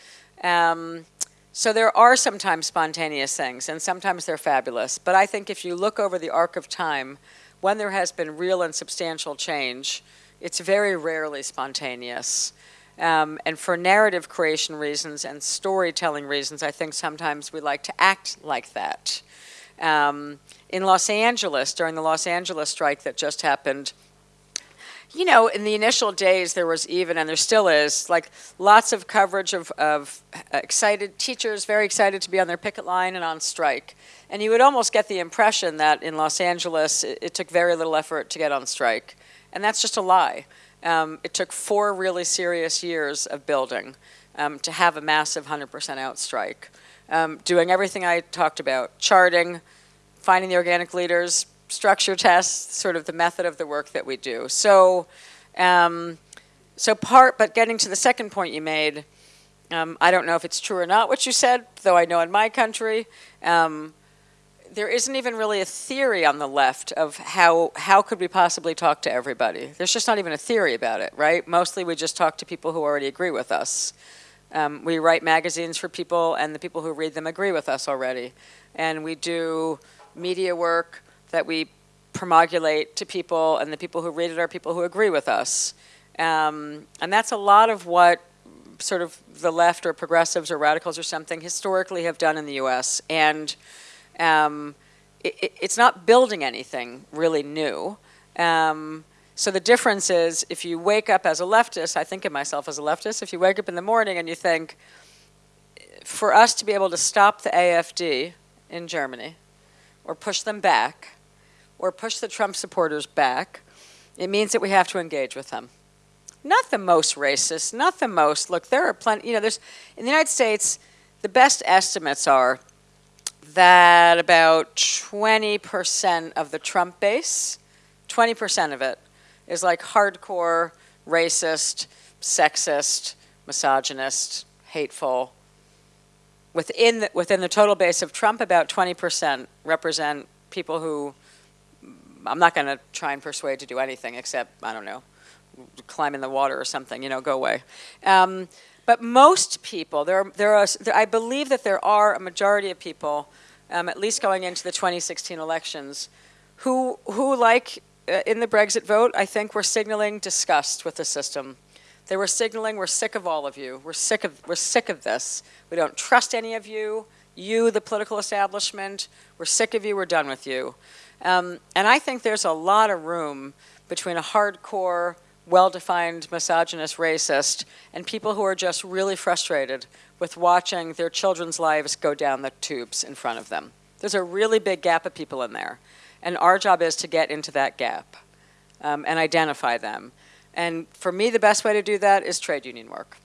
Um, so there are sometimes spontaneous things, and sometimes they're fabulous. But I think if you look over the arc of time, when there has been real and substantial change, it's very rarely spontaneous. Um, and for narrative creation reasons and storytelling reasons, I think sometimes we like to act like that. Um, in Los Angeles, during the Los Angeles strike that just happened, you know, in the initial days, there was even, and there still is, like lots of coverage of, of excited teachers, very excited to be on their picket line and on strike. And you would almost get the impression that in Los Angeles, it, it took very little effort to get on strike. And that's just a lie. Um, it took four really serious years of building um, to have a massive 100% out strike. Um, doing everything I talked about, charting, finding the organic leaders, structure tests, sort of the method of the work that we do. So, um, so part, but getting to the second point you made, um, I don't know if it's true or not what you said, though I know in my country, um, there isn't even really a theory on the left of how, how could we possibly talk to everybody. There's just not even a theory about it, right? Mostly we just talk to people who already agree with us. Um, we write magazines for people and the people who read them agree with us already. And we do media work, that we promulgate to people, and the people who read it are people who agree with us. Um, and that's a lot of what sort of the left or progressives or radicals or something historically have done in the U.S. And um, it, it's not building anything really new. Um, so the difference is if you wake up as a leftist, I think of myself as a leftist, if you wake up in the morning and you think, for us to be able to stop the AFD in Germany or push them back, or push the Trump supporters back, it means that we have to engage with them. Not the most racist, not the most, look, there are plenty, you know, there's, in the United States, the best estimates are that about 20% of the Trump base, 20% of it, is like hardcore, racist, sexist, misogynist, hateful. Within the, within the total base of Trump, about 20% represent people who I'm not going to try and persuade to do anything except, I don't know, climb in the water or something, you know, go away. Um, but most people, there, are, there are, there, I believe that there are a majority of people, um, at least going into the 2016 elections, who, who like uh, in the Brexit vote, I think were signaling disgust with the system. They were signaling, we're sick of all of you. We're sick of, we're sick of this. We don't trust any of you. You, the political establishment, we're sick of you, we're done with you. Um, and I think there's a lot of room between a hardcore, well-defined misogynist racist and people who are just really frustrated with watching their children's lives go down the tubes in front of them. There's a really big gap of people in there. And our job is to get into that gap um, and identify them. And for me, the best way to do that is trade union work.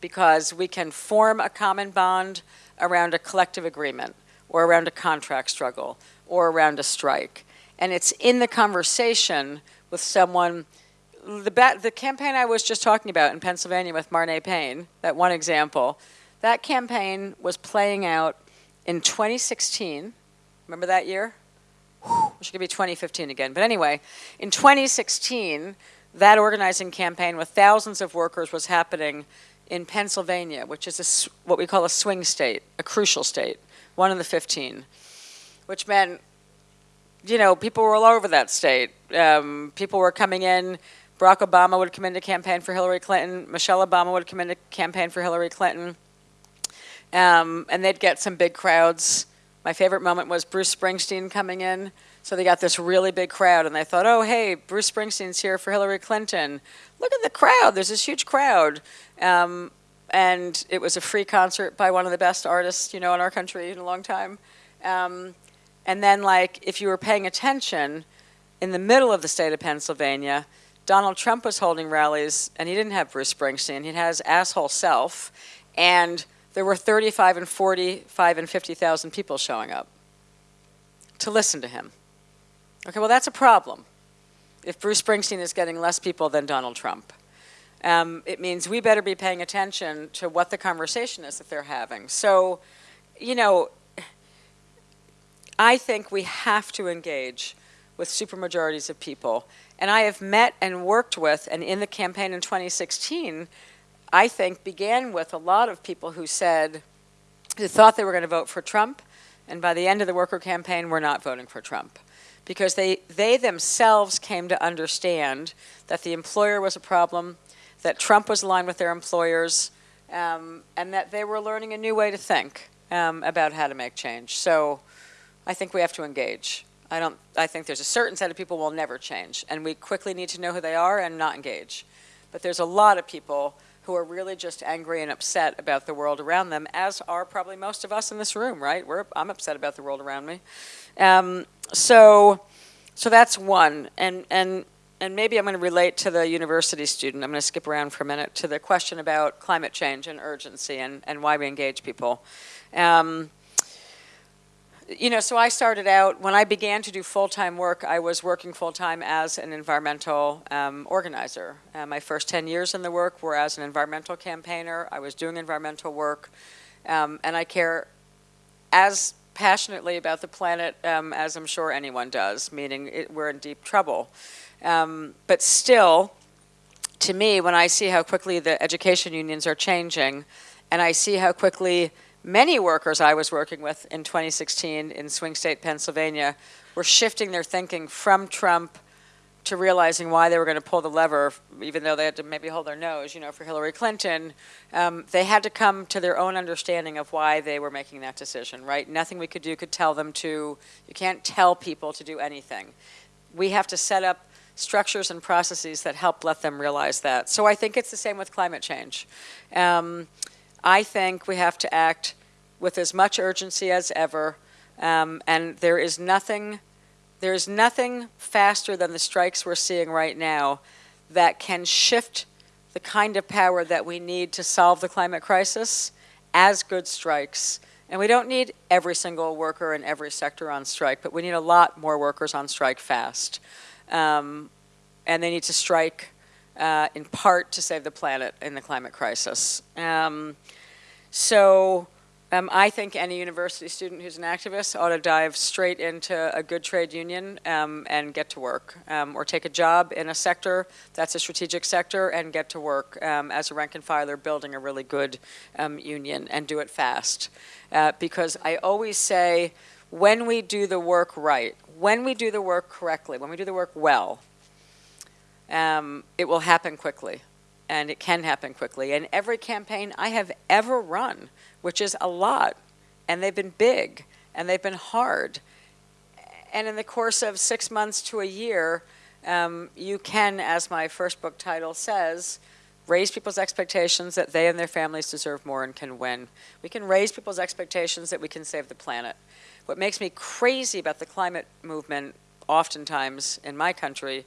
Because we can form a common bond around a collective agreement or around a contract struggle or around a strike. And it's in the conversation with someone, the, the campaign I was just talking about in Pennsylvania with Marnay Payne, that one example, that campaign was playing out in 2016. Remember that year? Which could be 2015 again. But anyway, in 2016, that organizing campaign with thousands of workers was happening in Pennsylvania, which is a, what we call a swing state, a crucial state, one of the 15 which meant, you know, people were all over that state. Um, people were coming in. Barack Obama would come in to campaign for Hillary Clinton. Michelle Obama would come in to campaign for Hillary Clinton. Um, and they'd get some big crowds. My favorite moment was Bruce Springsteen coming in. So they got this really big crowd, and they thought, oh, hey, Bruce Springsteen's here for Hillary Clinton. Look at the crowd. There's this huge crowd. Um, and it was a free concert by one of the best artists, you know, in our country in a long time. Um, And then, like, if you were paying attention, in the middle of the state of Pennsylvania, Donald Trump was holding rallies, and he didn't have Bruce Springsteen. He had his asshole self, and there were 35 and 45 and 50,000 people showing up to listen to him. Okay, well, that's a problem. If Bruce Springsteen is getting less people than Donald Trump, um, it means we better be paying attention to what the conversation is that they're having. So, you know, I think we have to engage with supermajorities of people. And I have met and worked with, and in the campaign in 2016, I think began with a lot of people who said, who thought they were going to vote for Trump, and by the end of the worker campaign, were not voting for Trump. Because they, they themselves came to understand that the employer was a problem, that Trump was aligned with their employers, um, and that they were learning a new way to think um, about how to make change. So I think we have to engage. I don't. I think there's a certain set of people will never change, and we quickly need to know who they are and not engage. But there's a lot of people who are really just angry and upset about the world around them, as are probably most of us in this room, right? We're, I'm upset about the world around me. Um, so, so that's one, and and and maybe I'm going to relate to the university student. I'm going to skip around for a minute to the question about climate change and urgency and, and why we engage people. Um, you know, so I started out, when I began to do full-time work, I was working full-time as an environmental um, organizer. Uh, my first 10 years in the work were as an environmental campaigner. I was doing environmental work, um, and I care as passionately about the planet um, as I'm sure anyone does, meaning it, we're in deep trouble. Um, but still, to me, when I see how quickly the education unions are changing, and I see how quickly many workers I was working with in 2016 in swing state Pennsylvania were shifting their thinking from Trump to realizing why they were going to pull the lever, even though they had to maybe hold their nose, you know, for Hillary Clinton. Um, they had to come to their own understanding of why they were making that decision, right? Nothing we could do could tell them to, you can't tell people to do anything. We have to set up structures and processes that help let them realize that. So I think it's the same with climate change. Um, I think we have to act with as much urgency as ever, um, and there is nothing, there is nothing faster than the strikes we're seeing right now that can shift the kind of power that we need to solve the climate crisis as good strikes. And we don't need every single worker in every sector on strike, but we need a lot more workers on strike fast. Um, and they need to strike uh, in part to save the planet in the climate crisis. Um, so um, I think any university student who's an activist ought to dive straight into a good trade union um, and get to work, um, or take a job in a sector that's a strategic sector and get to work um, as a rank and filer building a really good um, union and do it fast. Uh, because I always say, when we do the work right, when we do the work correctly, when we do the work well, um, it will happen quickly and it can happen quickly. And every campaign I have ever run, which is a lot, and they've been big, and they've been hard. And in the course of six months to a year, um, you can, as my first book title says, raise people's expectations that they and their families deserve more and can win. We can raise people's expectations that we can save the planet. What makes me crazy about the climate movement, oftentimes in my country,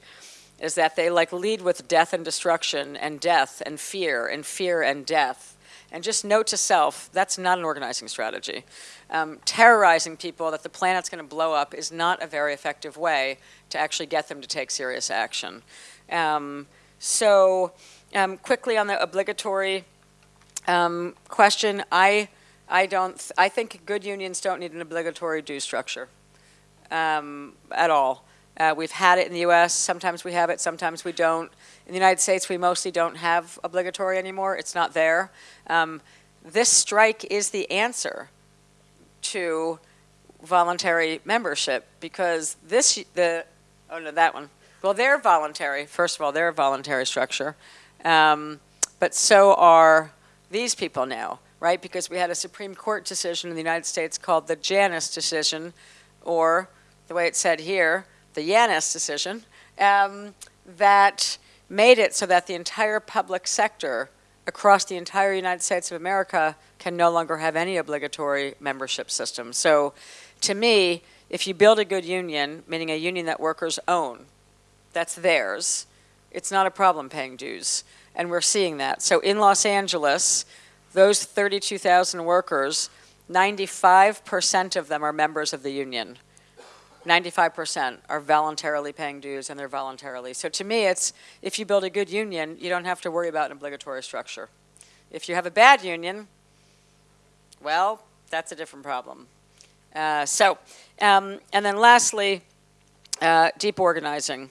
is that they like lead with death and destruction and death and fear and fear and death. And just note to self, that's not an organizing strategy. Um, terrorizing people that the planet's going to blow up is not a very effective way to actually get them to take serious action. Um, so um, quickly on the obligatory um, question, I, I, don't, I think good unions don't need an obligatory due structure um, at all. Uh, we've had it in the U.S. Sometimes we have it, sometimes we don't. In the United States, we mostly don't have obligatory anymore. It's not there. Um, this strike is the answer to voluntary membership because this, the, oh no, that one. Well, they're voluntary. First of all, they're a voluntary structure. Um, but so are these people now, right? Because we had a Supreme Court decision in the United States called the Janus decision, or the way it's said here, the Yannis decision, um, that made it so that the entire public sector across the entire United States of America can no longer have any obligatory membership system. So to me, if you build a good union, meaning a union that workers own, that's theirs, it's not a problem paying dues. And we're seeing that. So in Los Angeles, those 32,000 workers, 95% of them are members of the union. 95% are voluntarily paying dues and they're voluntarily. So to me, it's if you build a good union, you don't have to worry about an obligatory structure. If you have a bad union, well, that's a different problem. Uh, so, um, and then lastly, uh, deep organizing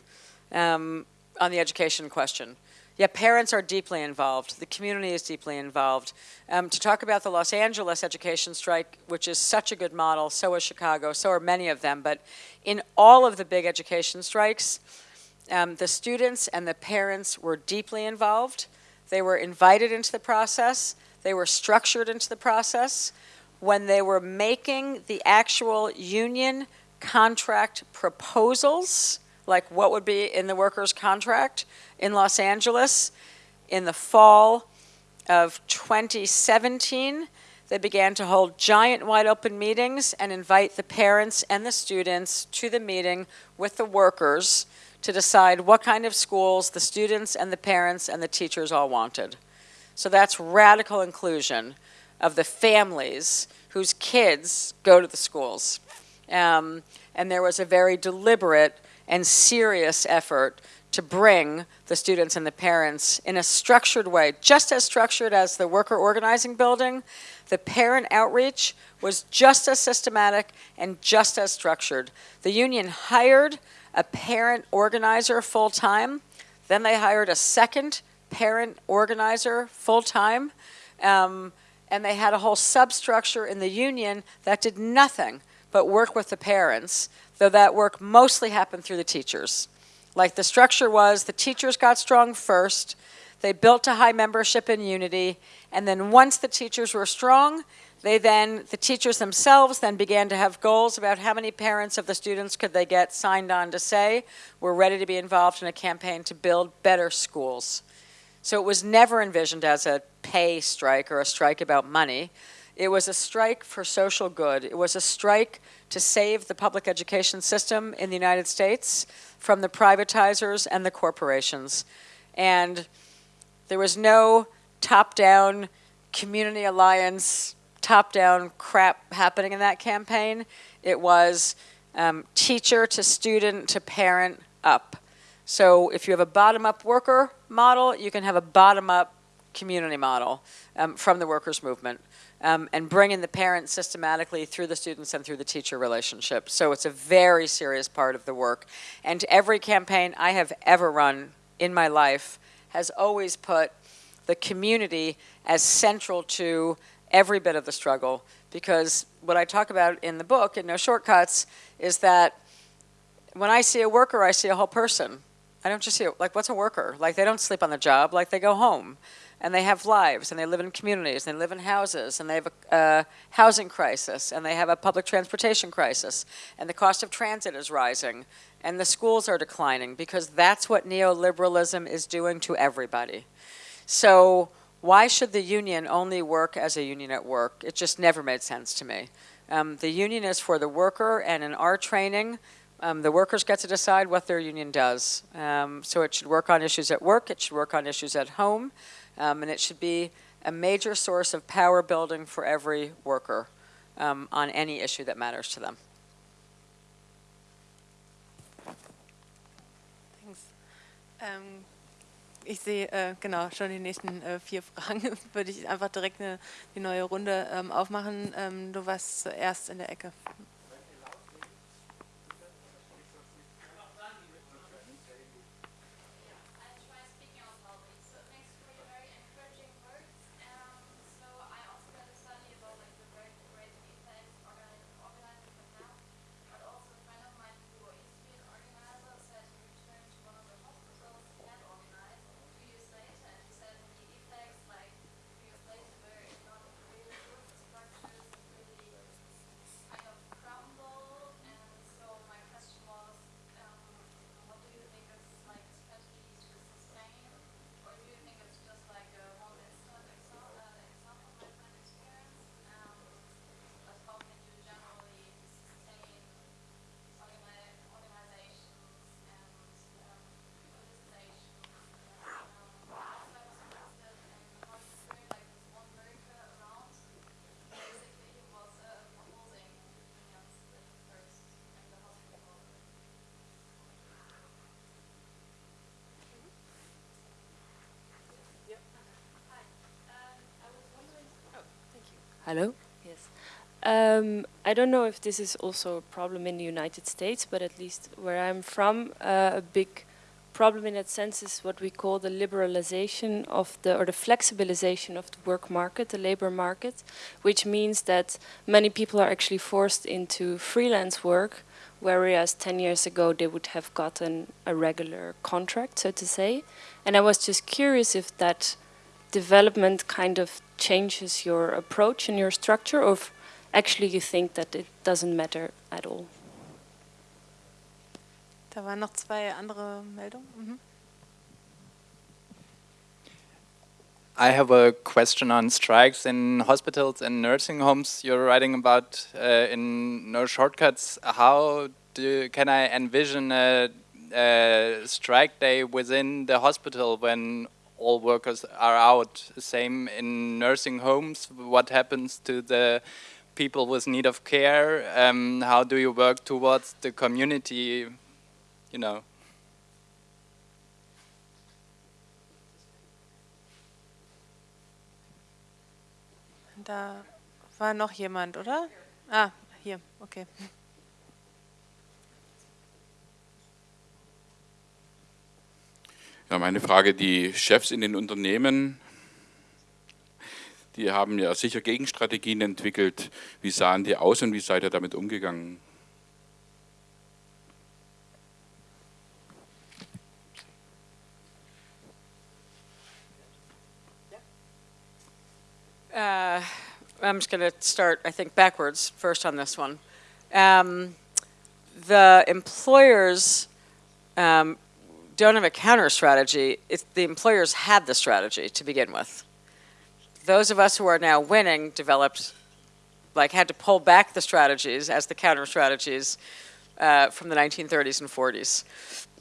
um, on the education question. Yeah, parents are deeply involved. The community is deeply involved. Um, to talk about the Los Angeles education strike, which is such a good model, so is Chicago, so are many of them, but in all of the big education strikes, um, the students and the parents were deeply involved. They were invited into the process. They were structured into the process. When they were making the actual union contract proposals, like what would be in the workers' contract in Los Angeles in the fall of 2017. They began to hold giant wide open meetings and invite the parents and the students to the meeting with the workers to decide what kind of schools the students and the parents and the teachers all wanted. So that's radical inclusion of the families whose kids go to the schools. Um, and there was a very deliberate and serious effort to bring the students and the parents in a structured way, just as structured as the worker organizing building. The parent outreach was just as systematic and just as structured. The union hired a parent organizer full time, then they hired a second parent organizer full time, um, and they had a whole substructure in the union that did nothing but work with the parents though that work mostly happened through the teachers. Like the structure was, the teachers got strong first, they built a high membership in unity, and then once the teachers were strong, they then, the teachers themselves then began to have goals about how many parents of the students could they get signed on to say, we're ready to be involved in a campaign to build better schools. So it was never envisioned as a pay strike or a strike about money. It was a strike for social good. It was a strike to save the public education system in the United States from the privatizers and the corporations. And there was no top-down community alliance, top-down crap happening in that campaign. It was um, teacher to student to parent up. So if you have a bottom-up worker model, you can have a bottom-up community model um, from the workers' movement um, and bringing the parents systematically through the students and through the teacher relationship. So it's a very serious part of the work. And every campaign I have ever run in my life has always put the community as central to every bit of the struggle because what I talk about in the book, in No Shortcuts, is that when I see a worker, I see a whole person. I don't just see, like, what's a worker? Like, they don't sleep on the job, like, they go home and they have lives, and they live in communities, and they live in houses, and they have a, housing crisis, and they have a public transportation crisis, and the cost of transit is rising, and the schools are declining, because that's what neoliberalism is doing to everybody. So why should the union only work as a union at work? It just never made sense to me. Um, the union is for the worker, and in our training, um, the workers get to decide what their union does. Um, so it should work on issues at work, it should work on issues at home, um, and it should be a major source of power building for every worker um, on any issue that matters to them.
Thanks. Ähm, ich sehe äh, genau schon die nächsten äh, vier Fragen. Würde ich einfach direkt eine, die neue Runde ähm, aufmachen. Ähm, du warst zuerst in der Ecke.
Hello? Yes. Um, I don't know if this is also a problem in the United States, but at least where I'm from, uh, a big problem in that sense is what we call the liberalization of the, or the flexibilization of the work market, the labor market, which means that many people are actually forced into freelance work, whereas 10 years ago they would have gotten a regular contract, so to say. And I was just curious if that development kind of changes your approach and your structure, or if actually you think that it doesn't matter at all?
Da waren noch zwei andere Meldungen. Mhm.
I have a question on strikes in hospitals and nursing homes. You're writing about uh, in No Shortcuts. How do, can I envision a, a strike day within the hospital when all workers are out. Same in nursing homes. What happens to the people with need of care? Um, how do you work towards the community? You know.
Da war noch jemand, oder? Ah, hier, okay.
Ja, meine Frage, die Chefs in den Unternehmen, die haben ja sicher Gegenstrategien entwickelt. Wie sahen die aus und wie seid ihr damit umgegangen?
Uh, I'm just going to start, I think, backwards first on this one. Um, the employers um, don't have a counter strategy. The employers had the strategy to begin with. Those of us who are now winning developed, like, had to pull back the strategies as the counter strategies uh, from the 1930s and 40s.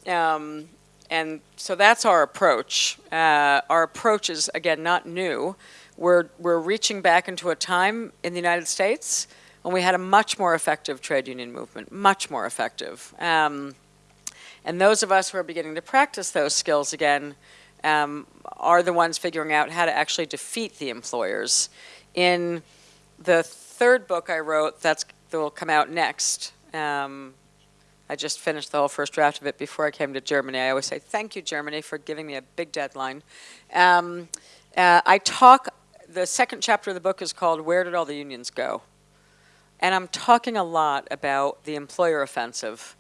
Um, and so that's our approach. Uh, our approach is, again, not new. We're, we're reaching back into a time in the United States when we had a much more effective trade union movement, much more effective. Um, and those of us who are beginning to practice those skills again um, are the ones figuring out how to actually defeat the employers. In the third book I wrote, that's that will come out next. Um, I just finished the whole first draft of it before I came to Germany. I always say thank you, Germany, for giving me a big deadline. Um, uh, I talk. The second chapter of the book is called "Where Did All the Unions Go," and I'm talking a lot about the employer offensive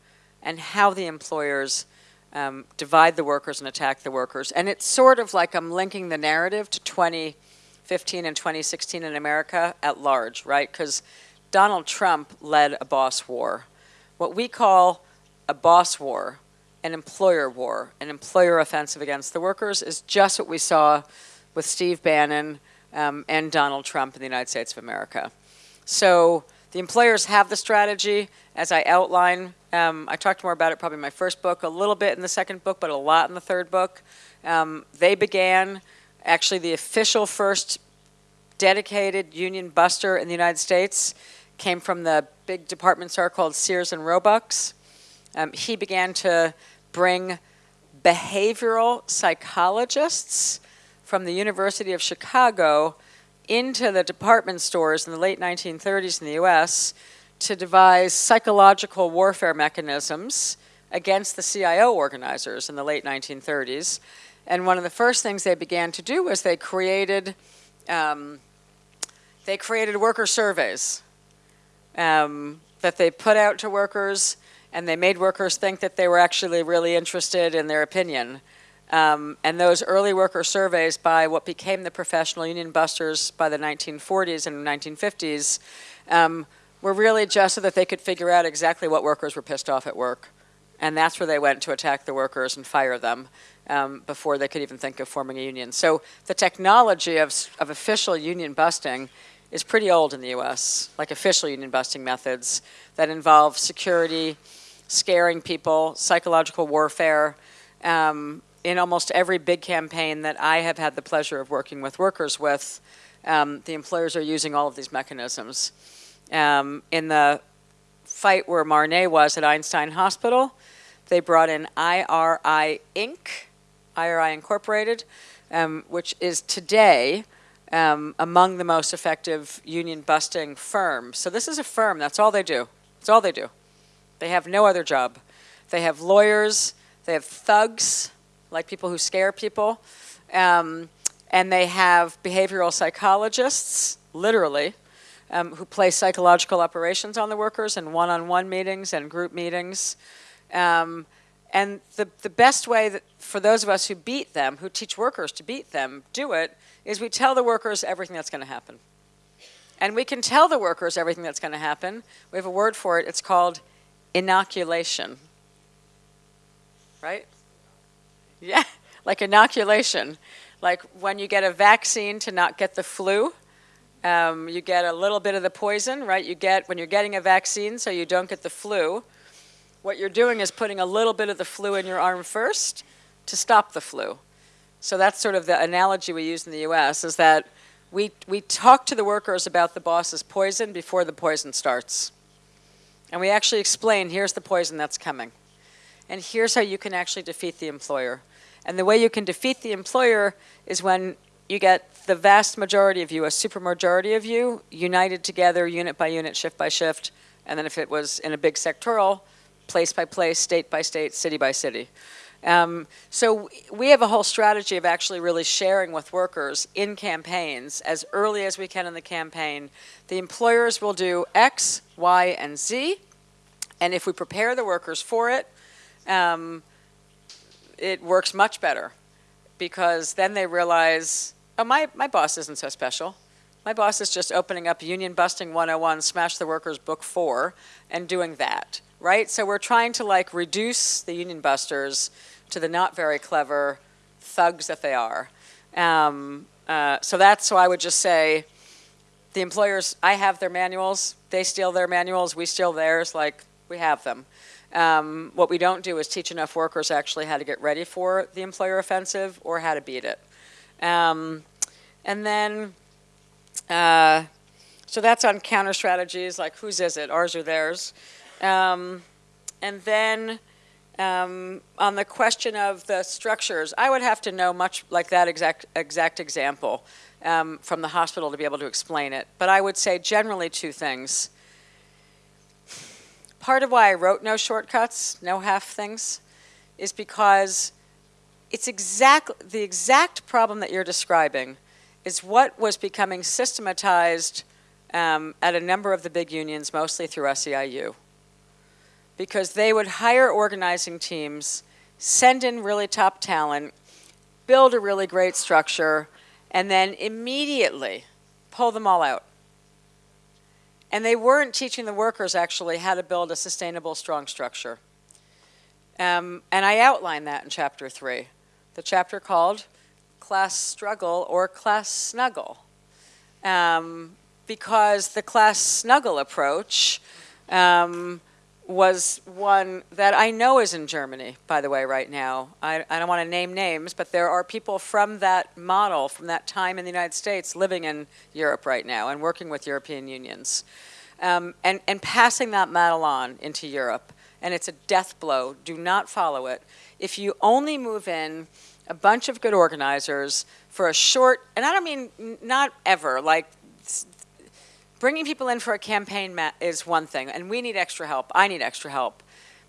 and how the employers um, divide the workers and attack the workers. And it's sort of like I'm linking the narrative to 2015 and 2016 in America at large, right? Because Donald Trump led a boss war. What we call a boss war, an employer war, an employer offensive against the workers is just what we saw with Steve Bannon um, and Donald Trump in the United States of America. So the employers have the strategy, as I outline. Um, I talked more about it probably in my first book, a little bit in the second book, but a lot in the third book. Um, they began, actually the official first dedicated union buster in the United States came from the big department store called Sears and Roebuck's. Um, he began to bring behavioral psychologists from the University of Chicago into the department stores in the late 1930s in the US to devise psychological warfare mechanisms against the CIO organizers in the late 1930s. And one of the first things they began to do was they created um, they created worker surveys um, that they put out to workers, and they made workers think that they were actually really interested in their opinion. Um, and those early worker surveys by what became the professional union busters by the 1940s and 1950s um, were really just so that they could figure out exactly what workers were pissed off at work. And that's where they went to attack the workers and fire them um, before they could even think of forming a union. So the technology of, of official union busting is pretty old in the US, like official union busting methods that involve security, scaring people, psychological warfare, um, in almost every big campaign that I have had the pleasure of working with workers with, um, the employers are using all of these mechanisms. Um, in the fight where Marnay was at Einstein Hospital, they brought in IRI Inc., IRI Incorporated, um, which is today um, among the most effective union busting firms. So this is a firm, that's all they do. That's all they do. They have no other job. They have lawyers, they have thugs, like people who scare people, um, and they have behavioral psychologists, literally, um, who play psychological operations on the workers in one-on-one meetings and group meetings. Um, and the, the best way that for those of us who beat them, who teach workers to beat them, do it, is we tell the workers everything that's going to happen. And we can tell the workers everything that's going to happen. We have a word for it. It's called inoculation. Right? Yeah, like inoculation. Like when you get a vaccine to not get the flu, um, you get a little bit of the poison, right? You get, when you're getting a vaccine so you don't get the flu, what you're doing is putting a little bit of the flu in your arm first to stop the flu. So that's sort of the analogy we use in the US is that we, we talk to the workers about the boss's poison before the poison starts. And we actually explain, here's the poison that's coming. And here's how you can actually defeat the employer. And the way you can defeat the employer is when you get the vast majority of you, a supermajority of you, united together, unit by unit, shift by shift, and then if it was in a big sectoral, place by place, state by state, city by city. Um, so we have a whole strategy of actually really sharing with workers in campaigns as early as we can in the campaign. The employers will do X, Y, and Z, and if we prepare the workers for it, um, it works much better because then they realize, oh, my, my boss isn't so special. My boss is just opening up Union Busting 101, Smash the Workers Book 4, and doing that, right? So we're trying to like reduce the Union Busters to the not very clever thugs that they are. Um, uh, so that's why I would just say, the employers, I have their manuals, they steal their manuals, we steal theirs, like, we have them. Um, what we don't do is teach enough workers actually how to get ready for the employer offensive or how to beat it. Um, and then, uh, so that's on counter strategies, like whose is it, ours or theirs. Um, and then um, on the question of the structures, I would have to know much like that exact, exact example um, from the hospital to be able to explain it. But I would say generally two things. Part of why I wrote No Shortcuts, No Half Things, is because it's exact, the exact problem that you're describing is what was becoming systematized um, at a number of the big unions, mostly through SEIU because they would hire organizing teams, send in really top talent, build a really great structure, and then immediately pull them all out. And they weren't teaching the workers actually how to build a sustainable, strong structure. Um, and I outline that in chapter three, the chapter called Class Struggle or Class Snuggle. Um, because the class snuggle approach um, was one that I know is in Germany, by the way, right now. I, I don't want to name names, but there are people from that model, from that time in the United States, living in Europe right now and working with European unions. Um, and, and passing that model on into Europe. And it's a death blow. Do not follow it. If you only move in a bunch of good organizers for a short, and I don't mean not ever, like Bringing people in for a campaign is one thing, and we need extra help. I need extra help.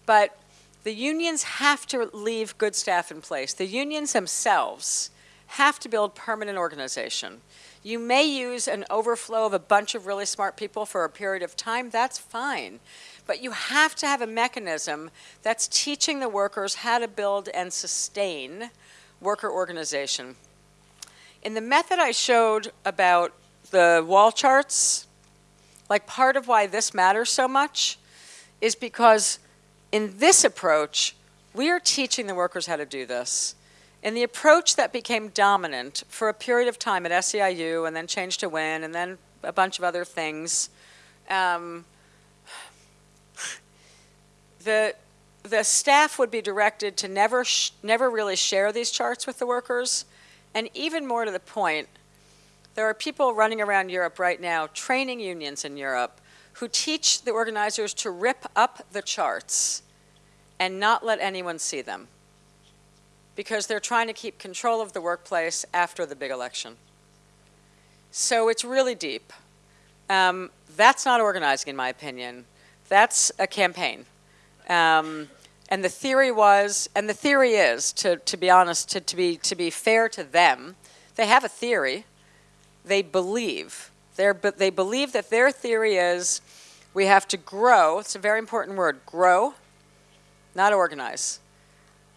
But the unions have to leave good staff in place. The unions themselves have to build permanent organization. You may use an overflow of a bunch of really smart people for a period of time, that's fine. But you have to have a mechanism that's teaching the workers how to build and sustain worker organization. In the method I showed about the wall charts, like part of why this matters so much is because in this approach, we are teaching the workers how to do this. And the approach that became dominant for a period of time at SEIU and then Change to Win and then a bunch of other things, um, the, the staff would be directed to never, never really share these charts with the workers. And even more to the point, there are people running around Europe right now, training unions in Europe, who teach the organizers to rip up the charts and not let anyone see them because they're trying to keep control of the workplace after the big election. So it's really deep. Um, that's not organizing, in my opinion. That's a campaign. Um, and the theory was, and the theory is, to, to be honest, to, to, be, to be fair to them, they have a theory. They believe. They're, they believe that their theory is we have to grow. It's a very important word grow, not organize.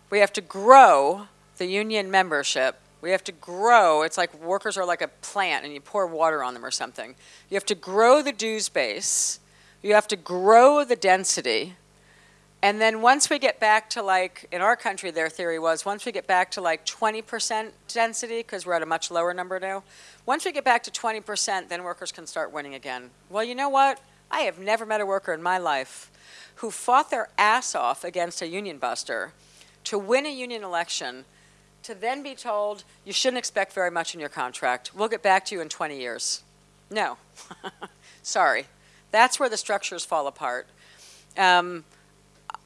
We have to grow the union membership. We have to grow. It's like workers are like a plant and you pour water on them or something. You have to grow the dues base. You have to grow the density and then once we get back to like, in our country, their theory was once we get back to like 20% density, because we're at a much lower number now, once we get back to 20%, then workers can start winning again. Well, you know what? I have never met a worker in my life who fought their ass off against a union buster to win a union election to then be told you shouldn't expect very much in your contract. We'll get back to you in 20 years. No. Sorry. That's where the structures fall apart. Um,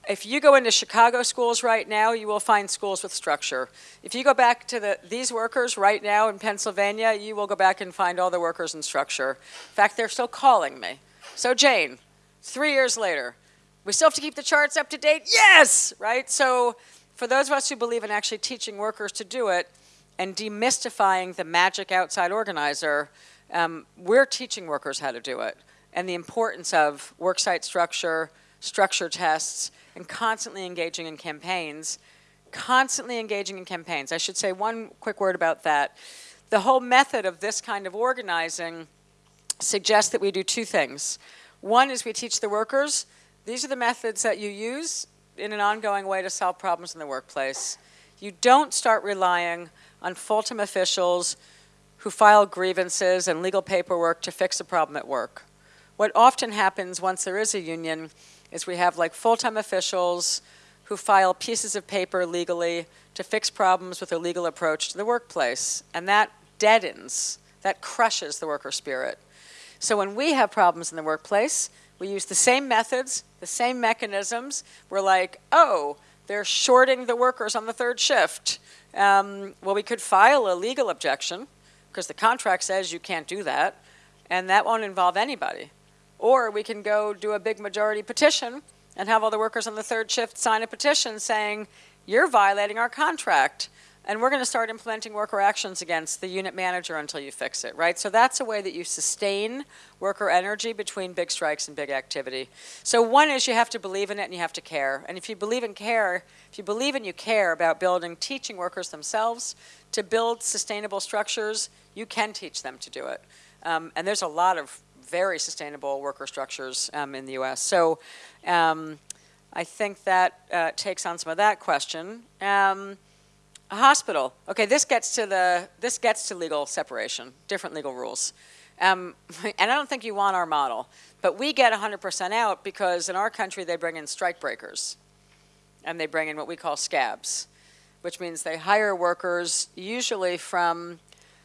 if you go into Chicago schools right now, you will find schools with structure. If you go back to the, these workers right now in Pennsylvania, you will go back and find all the workers in structure. In fact, they're still calling me. So Jane, three years later, we still have to keep the charts up to date? Yes, right? So for those of us who believe in actually teaching workers to do it and demystifying the magic outside organizer, um, we're teaching workers how to do it and the importance of worksite structure, structure tests, and constantly engaging in campaigns, constantly engaging in campaigns. I should say one quick word about that. The whole method of this kind of organizing suggests that we do two things. One is we teach the workers, these are the methods that you use in an ongoing way to solve problems in the workplace. You don't start relying on full-time officials who file grievances and legal paperwork to fix a problem at work. What often happens once there is a union is we have like full-time officials who file pieces of paper legally to fix problems with a legal approach to the workplace. And that deadens, that crushes the worker spirit. So when we have problems in the workplace, we use the same methods, the same mechanisms. We're like, oh, they're shorting the workers on the third shift. Um, well, we could file a legal objection because the contract says you can't do that, and that won't involve anybody. Or we can go do a big majority petition and have all the workers on the third shift sign a petition saying, you're violating our contract. And we're going to start implementing worker actions against the unit manager until you fix it, right? So that's a way that you sustain worker energy between big strikes and big activity. So one is you have to believe in it and you have to care. And if you believe in care, if you believe and you care about building, teaching workers themselves to build sustainable structures, you can teach them to do it. Um, and there's a lot of very sustainable worker structures um, in the U.S. So um, I think that uh, takes on some of that question. Um, a hospital. Okay, this gets to the this gets to legal separation, different legal rules. Um, and I don't think you want our model, but we get 100% out because in our country they bring in strike breakers, and they bring in what we call scabs, which means they hire workers usually from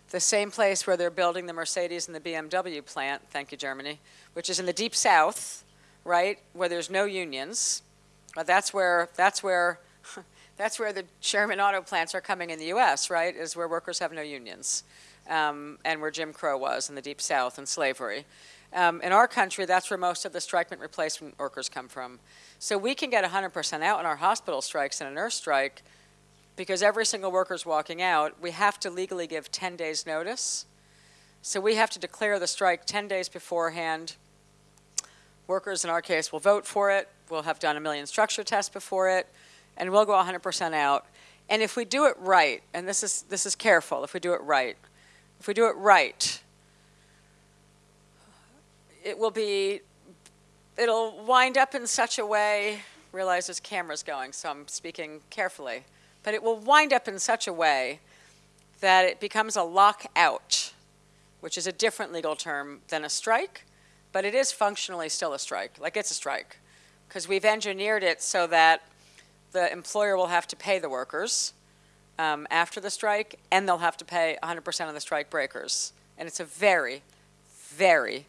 the same place where they're building the Mercedes and the BMW plant, thank you, Germany, which is in the deep south, right, where there's no unions. But that's where, that's where, that's where the German auto plants are coming in the U.S., right, is where workers have no unions. Um, and where Jim Crow was in the deep south and slavery. Um, in our country, that's where most of the strike and replacement workers come from. So we can get 100% out in our hospital strikes and a nurse strike because every single worker is walking out, we have to legally give 10 days notice. So we have to declare the strike 10 days beforehand. Workers, in our case, will vote for it. We'll have done a million structure tests before it, and we'll go 100% out. And if we do it right, and this is, this is careful, if we do it right, if we do it right, it will be, it'll wind up in such a way, realize there's cameras going, so I'm speaking carefully but it will wind up in such a way that it becomes a lockout, which is a different legal term than a strike, but it is functionally still a strike, like it's a strike, because we've engineered it so that the employer will have to pay the workers um, after the strike, and they'll have to pay 100% of the strike breakers. And it's a very, very,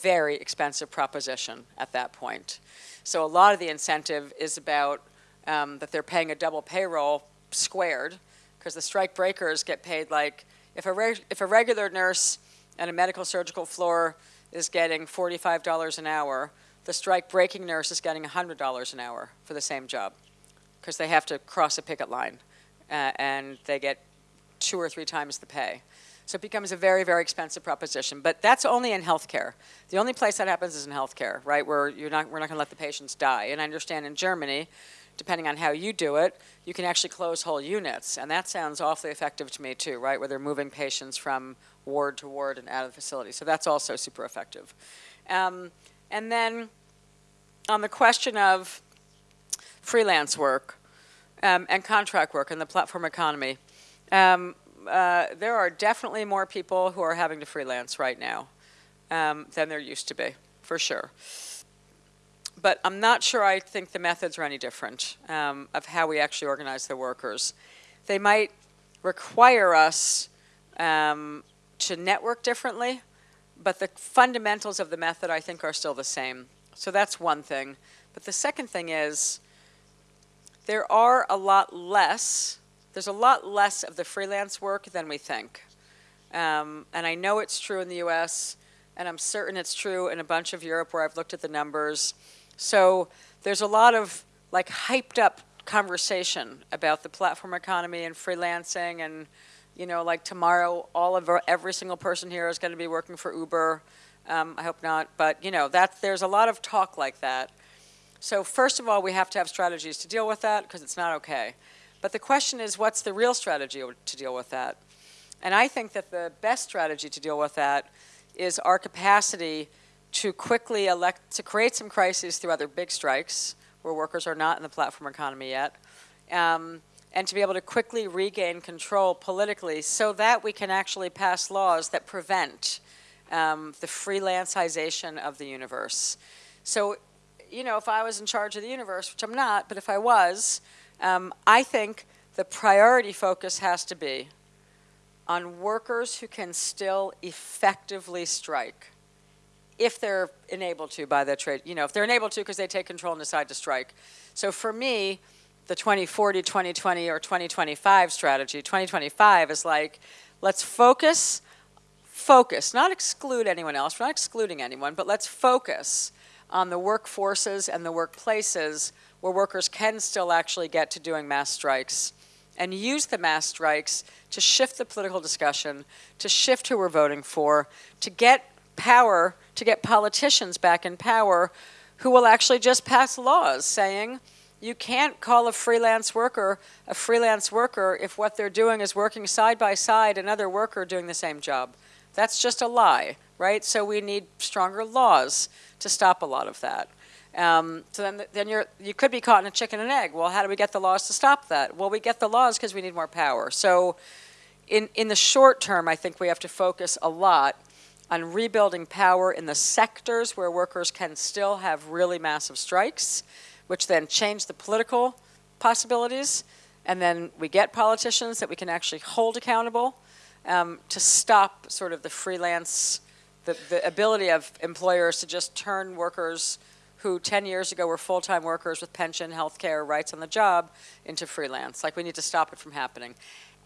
very expensive proposition at that point. So a lot of the incentive is about um, that they're paying a double payroll squared because the strike breakers get paid like if a, if a regular nurse and a medical surgical floor is getting $45 an hour, the strike breaking nurse is getting $100 an hour for the same job because they have to cross a picket line uh, and they get two or three times the pay. So it becomes a very, very expensive proposition. But that's only in healthcare. The only place that happens is in healthcare, right, where you're not, we're not going to let the patients die. And I understand in Germany, depending on how you do it, you can actually close whole units. And that sounds awfully effective to me too, right, where they're moving patients from ward to ward and out of the facility. So that's also super effective. Um, and then on the question of freelance work um, and contract work in the platform economy, um, uh, there are definitely more people who are having to freelance right now um, than there used to be, for sure. But I'm not sure I think the methods are any different um, of how we actually organize the workers. They might require us um, to network differently, but the fundamentals of the method I think are still the same. So that's one thing. But the second thing is there are a lot less there's a lot less of the freelance work than we think. Um, and I know it's true in the US, and I'm certain it's true in a bunch of Europe where I've looked at the numbers. So there's a lot of like hyped up conversation about the platform economy and freelancing and you know like tomorrow all of our, every single person here is going to be working for Uber. Um, I hope not, but you know that there's a lot of talk like that. So first of all, we have to have strategies to deal with that because it's not okay. But the question is, what's the real strategy to deal with that? And I think that the best strategy to deal with that is our capacity to quickly elect, to create some crises through other big strikes where workers are not in the platform economy yet, um, and to be able to quickly regain control politically so that we can actually pass laws that prevent um, the freelancization of the universe. So, you know, if I was in charge of the universe, which I'm not, but if I was, um, I think the priority focus has to be on workers who can still effectively strike if they're enabled to by the trade, you know, if they're enabled to because they take control and decide to strike. So for me, the 2040, 2020, or 2025 strategy, 2025 is like, let's focus, focus, not exclude anyone else, we're not excluding anyone, but let's focus on the workforces and the workplaces where workers can still actually get to doing mass strikes and use the mass strikes to shift the political discussion, to shift who we're voting for, to get power, to get politicians back in power who will actually just pass laws saying you can't call a freelance worker a freelance worker if what they're doing is working side by side another worker doing the same job. That's just a lie, right? So we need stronger laws to stop a lot of that. Um, so then, then you're, you could be caught in a chicken and egg. Well, how do we get the laws to stop that? Well, we get the laws because we need more power. So in, in the short term, I think we have to focus a lot on rebuilding power in the sectors where workers can still have really massive strikes, which then change the political possibilities. And then we get politicians that we can actually hold accountable um, to stop sort of the freelance, the, the ability of employers to just turn workers who 10 years ago were full-time workers with pension, health care, rights on the job into freelance. Like we need to stop it from happening.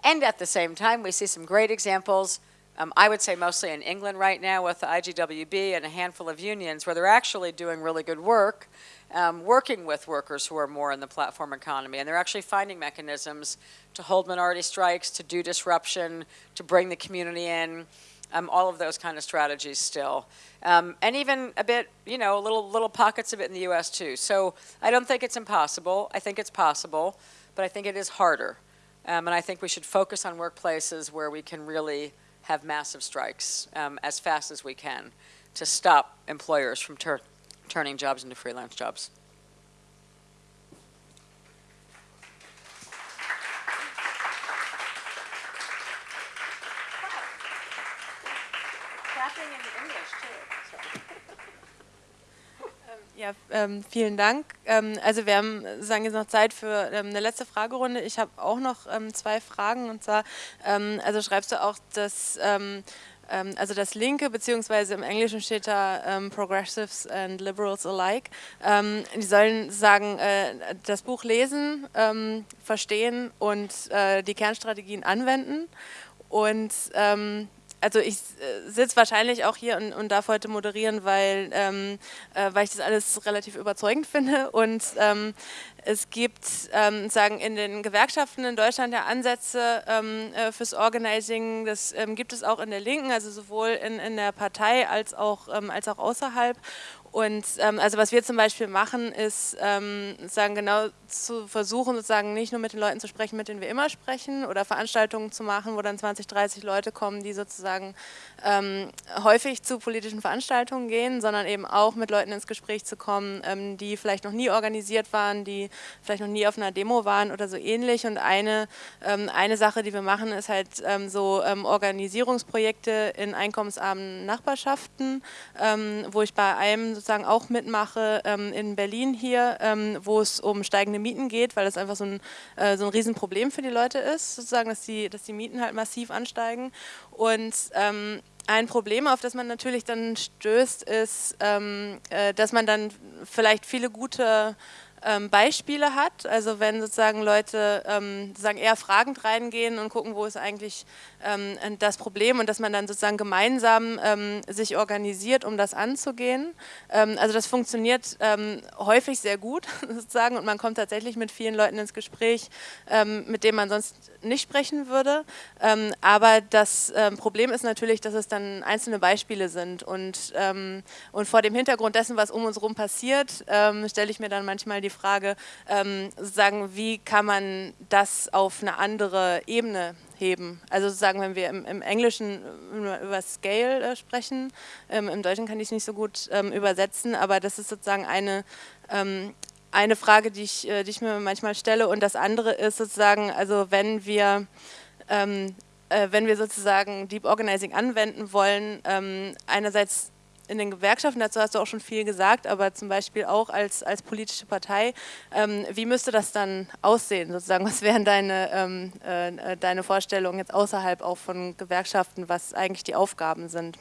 And at the same time, we see some great examples, um, I would say mostly in England right now with the IGWB and a handful of unions where they're actually doing really good work, um, working with workers who are more in the platform economy. And they're actually finding mechanisms to hold minority strikes, to do disruption, to bring the community in, um, all of those kind of strategies still. Um, and even a bit, you know, little, little pockets of it in the U.S. too. So I don't think it's impossible. I think it's possible, but I think it is harder. Um, and I think we should focus on workplaces where we can really have massive strikes um, as fast as we can to stop employers from tur turning jobs into freelance jobs.
Ja, ähm, vielen Dank. Ähm, also wir haben, sagen jetzt noch Zeit für ähm, eine letzte Fragerunde. Ich habe auch noch ähm, zwei Fragen und zwar, ähm, also schreibst du auch, dass ähm, also das Linke, beziehungsweise im Englischen steht da Progressives and Liberals alike, die sollen sagen, äh, das Buch lesen, verstehen und äh, die Kernstrategien anwenden und also ich äh, sitze wahrscheinlich auch hier und, und, darf heute moderieren, weil, ähm, äh, weil ich das alles relativ überzeugend finde. Und ähm, es gibt ähm, sagen in den Gewerkschaften in Deutschland ja Ansätze ähm, äh, fürs Organizing, das ähm, gibt es auch in der Linken, also sowohl in, in der Partei als auch, als auch außerhalb und ähm, also was wir zum Beispiel machen, ist ähm, sagen genau zu versuchen, sozusagen nicht nur mit den Leuten zu sprechen, mit denen wir immer sprechen, oder Veranstaltungen zu machen, wo dann 20, 30 Leute kommen, die sozusagen ähm, häufig zu politischen Veranstaltungen gehen, sondern eben auch mit Leuten ins Gespräch zu kommen, ähm, die vielleicht noch nie organisiert waren, die vielleicht noch nie auf einer Demo waren oder so ähnlich. Und eine, ähm, eine Sache, die wir machen, ist halt ähm, so Organisierungsprojekte in einkommensarmen Nachbarschaften, wo ich bei einem sozusagen auch mitmache ähm, in Berlin hier, ähm, wo es um steigende Mieten geht, weil das einfach so ein, äh, so ein Riesenproblem für die Leute ist, sozusagen, dass die, dass die Mieten halt massiv ansteigen. Und ähm, ein Problem, auf das man natürlich dann stößt, ist, ähm, äh, dass man dann vielleicht viele gute ähm, Beispiele hat. Also wenn sozusagen Leute ähm, sozusagen eher fragend reingehen und gucken, wo ist eigentlich ähm, das Problem und dass man dann sozusagen gemeinsam ähm, sich organisiert, um das anzugehen. Ähm, also das funktioniert ähm, häufig sehr gut sozusagen und man kommt tatsächlich mit vielen Leuten ins Gespräch, mit denen man sonst nicht sprechen würde. aber das Problem ist natürlich, dass es dann einzelne Beispiele sind und, und vor dem Hintergrund dessen, was um uns herum passiert, stelle ich mir dann manchmal die Frage, ähm, sagen, wie kann man das auf eine andere Ebene heben? Also sozusagen, wenn wir im, im Englischen über Scale äh, sprechen, ähm, im Deutschen kann ich es nicht so gut ähm, übersetzen, aber das ist sozusagen eine, ähm, eine Frage, die ich, äh, die ich mir manchmal stelle. Und das andere ist sozusagen, also wenn wir ähm, äh, wenn wir sozusagen Deep Organizing anwenden wollen, ähm, einerseits in den Gewerkschaften, dazu hast du auch schon viel gesagt, aber zum Beispiel auch als, als politische Partei, ähm, wie müsste das dann aussehen sozusagen? Was wären deine, ähm, äh, deine Vorstellungen jetzt außerhalb auch von Gewerkschaften, was eigentlich die Aufgaben sind?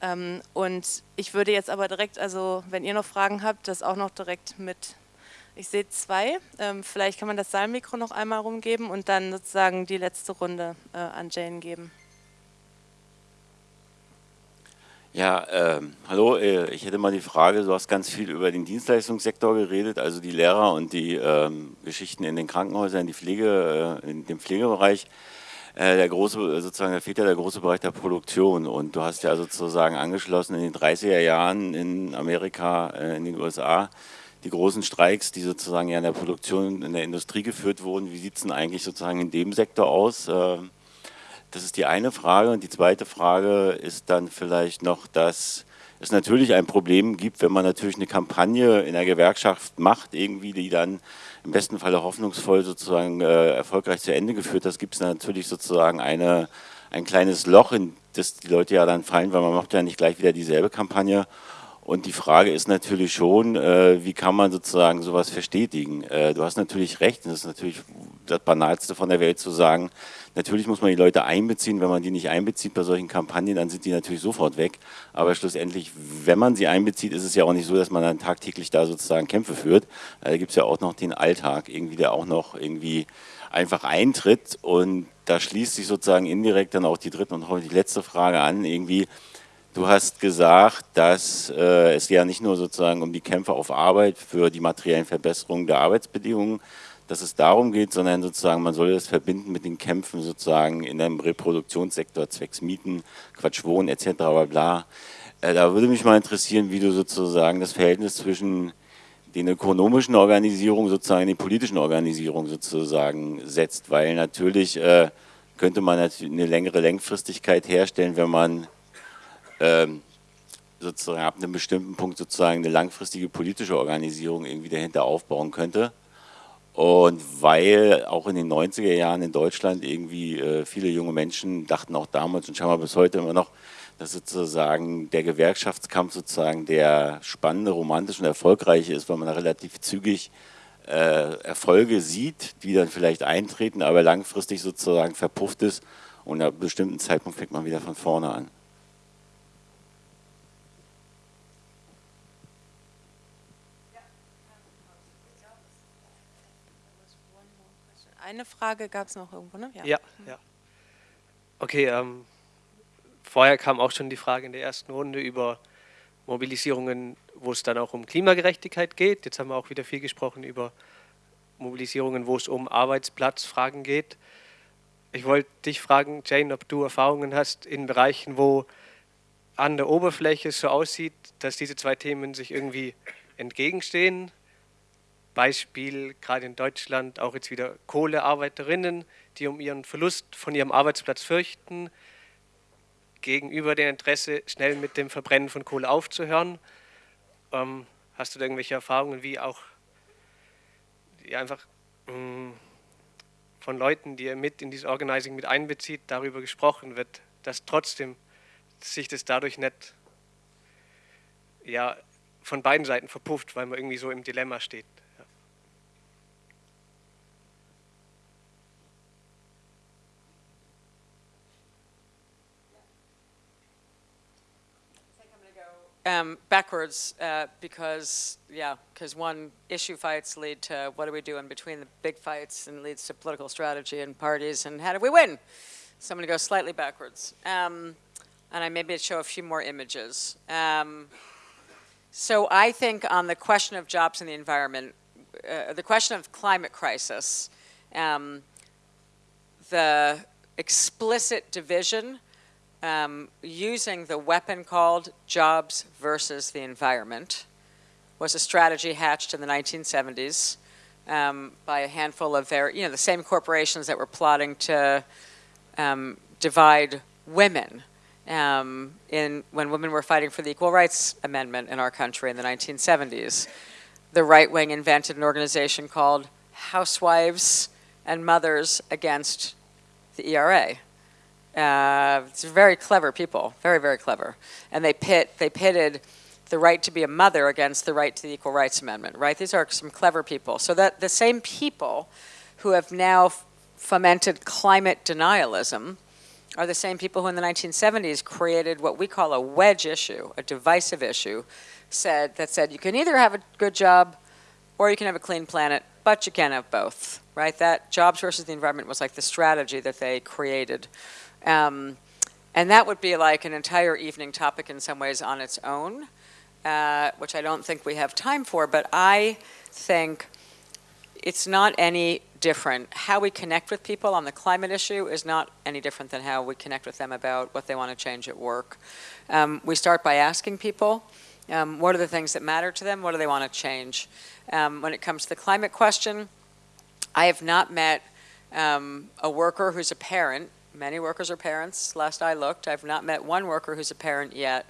Ähm, und ich würde jetzt aber direkt, also wenn ihr noch Fragen habt, das auch noch direkt mit ich sehe zwei. Ähm, vielleicht kann man das Saalmikro noch einmal rumgeben und dann sozusagen die letzte Runde äh, an Jane geben.
Ja, äh, hallo, ich hätte mal die Frage, du hast ganz viel über den Dienstleistungssektor geredet, also die Lehrer und die äh, Geschichten in den Krankenhäusern, die Pflege, äh, in dem Pflegebereich. Äh, der große, sozusagen, da fehlt ja der große Bereich der Produktion und du hast ja sozusagen angeschlossen in den 30er Jahren in Amerika, äh, in den USA, die großen Streiks, die sozusagen ja in der Produktion, in der Industrie geführt wurden. Wie sieht es denn eigentlich sozusagen in dem Sektor aus? Das ist die eine Frage. Und die zweite Frage ist dann vielleicht noch, dass es natürlich ein Problem gibt, wenn man natürlich eine Kampagne in der Gewerkschaft macht, irgendwie, die dann im besten Falle hoffnungsvoll sozusagen äh, erfolgreich zu Ende geführt hat, gibt es natürlich sozusagen eine, ein kleines Loch, in das die Leute ja dann fallen, weil man macht ja nicht gleich wieder dieselbe Kampagne. Und die Frage ist natürlich schon, äh, wie kann man sozusagen sowas verstetigen? Äh, du hast natürlich recht, das ist natürlich das Banalste von der Welt zu sagen, natürlich muss man die Leute einbeziehen, wenn man die nicht einbezieht bei solchen Kampagnen, dann sind die natürlich sofort weg. Aber schlussendlich, wenn man sie einbezieht, ist es ja auch nicht so, dass man dann tagtäglich da sozusagen Kämpfe führt. Äh, da gibt es ja auch noch den Alltag, irgendwie, der auch noch irgendwie einfach eintritt und da schließt sich sozusagen indirekt dann auch die dritte und die letzte Frage an, irgendwie, Du hast gesagt, dass äh, es ja nicht nur sozusagen um die Kämpfe auf Arbeit für die materiellen Verbesserungen der Arbeitsbedingungen, dass es darum geht, sondern sozusagen man soll das verbinden mit den Kämpfen sozusagen in einem Reproduktionssektor, zwecks Mieten, Quatsch Wohnen etc. Bla bla. Äh, da würde mich mal interessieren, wie du sozusagen das Verhältnis zwischen den ökonomischen Organisierungen sozusagen den politischen Organisierungen sozusagen setzt, weil natürlich äh, könnte man natürlich eine längere Längfristigkeit herstellen, wenn man ähm, sozusagen ab einem bestimmten Punkt sozusagen eine langfristige politische Organisierung irgendwie dahinter aufbauen könnte. Und weil auch in den 90er Jahren in Deutschland irgendwie äh, viele junge Menschen dachten auch damals und scheinbar bis heute immer noch, dass sozusagen der Gewerkschaftskampf sozusagen der spannende, romantische und erfolgreiche ist, weil man da relativ zügig äh, Erfolge sieht, die dann vielleicht eintreten, aber langfristig sozusagen verpufft ist und ab einem bestimmten Zeitpunkt fängt man wieder von vorne an.
Eine Frage gab es noch irgendwo, ne?
Ja, ja. ja. Okay, ähm, vorher kam auch schon die Frage in der ersten Runde über Mobilisierungen, wo es dann auch um Klimagerechtigkeit geht. Jetzt haben wir auch wieder viel gesprochen über Mobilisierungen, wo es um Arbeitsplatzfragen geht. Ich wollte dich fragen, Jane, ob du Erfahrungen hast in Bereichen, wo an der Oberfläche so aussieht, dass diese zwei Themen sich irgendwie entgegenstehen. Beispiel gerade in Deutschland auch jetzt wieder Kohlearbeiterinnen, die um ihren Verlust von ihrem Arbeitsplatz fürchten, gegenüber dem Interesse, schnell mit dem Verbrennen von Kohle aufzuhören. Ähm, hast du da irgendwelche Erfahrungen, wie auch die einfach mh, mm, von Leuten, die ihr mit in dieses Organizing mit einbezieht, darüber gesprochen wird, dass trotzdem sich das dadurch nicht ja, von beiden Seiten verpufft, weil man irgendwie so im Dilemma steht.
Um, backwards uh, because, yeah, because one, issue fights lead to what do we do in between the big fights and leads to political strategy and parties and how do we win? So I'm going to go slightly backwards. Um, and I maybe show a few more images. Um, so I think on the question of jobs and the environment, uh, the question of climate crisis, um, the explicit division um, using the weapon called jobs versus the environment was a strategy hatched in the 1970s um, by a handful of very, you know, the same corporations that were plotting to um, divide women um, in, when women were fighting for the Equal Rights Amendment in our country in the 1970s. The right wing invented an organization called Housewives and Mothers Against the ERA. Uh, it's very clever people, very, very clever. And they pit, they pitted the right to be a mother against the right to the Equal Rights Amendment, right? These are some clever people. So that the same people who have now fomented climate denialism are the same people who in the 1970s created what we call a wedge issue, a divisive issue, said that said you can either have a good job or you can have a clean planet, but you can't have both, right? That jobs versus the environment was like the strategy that they created um, and that would be like an entire evening topic in some ways on its own, uh, which I don't think we have time for, but I think it's not any different. How we connect with people on the climate issue is not any different than how we connect with them about what they want to change at work. Um, we start by asking people, um, what are the things that matter to them? What do they want to change? Um, when it comes to the climate question, I have not met um, a worker who's a parent Many workers are parents. Last I looked, I've not met one worker who's a parent yet,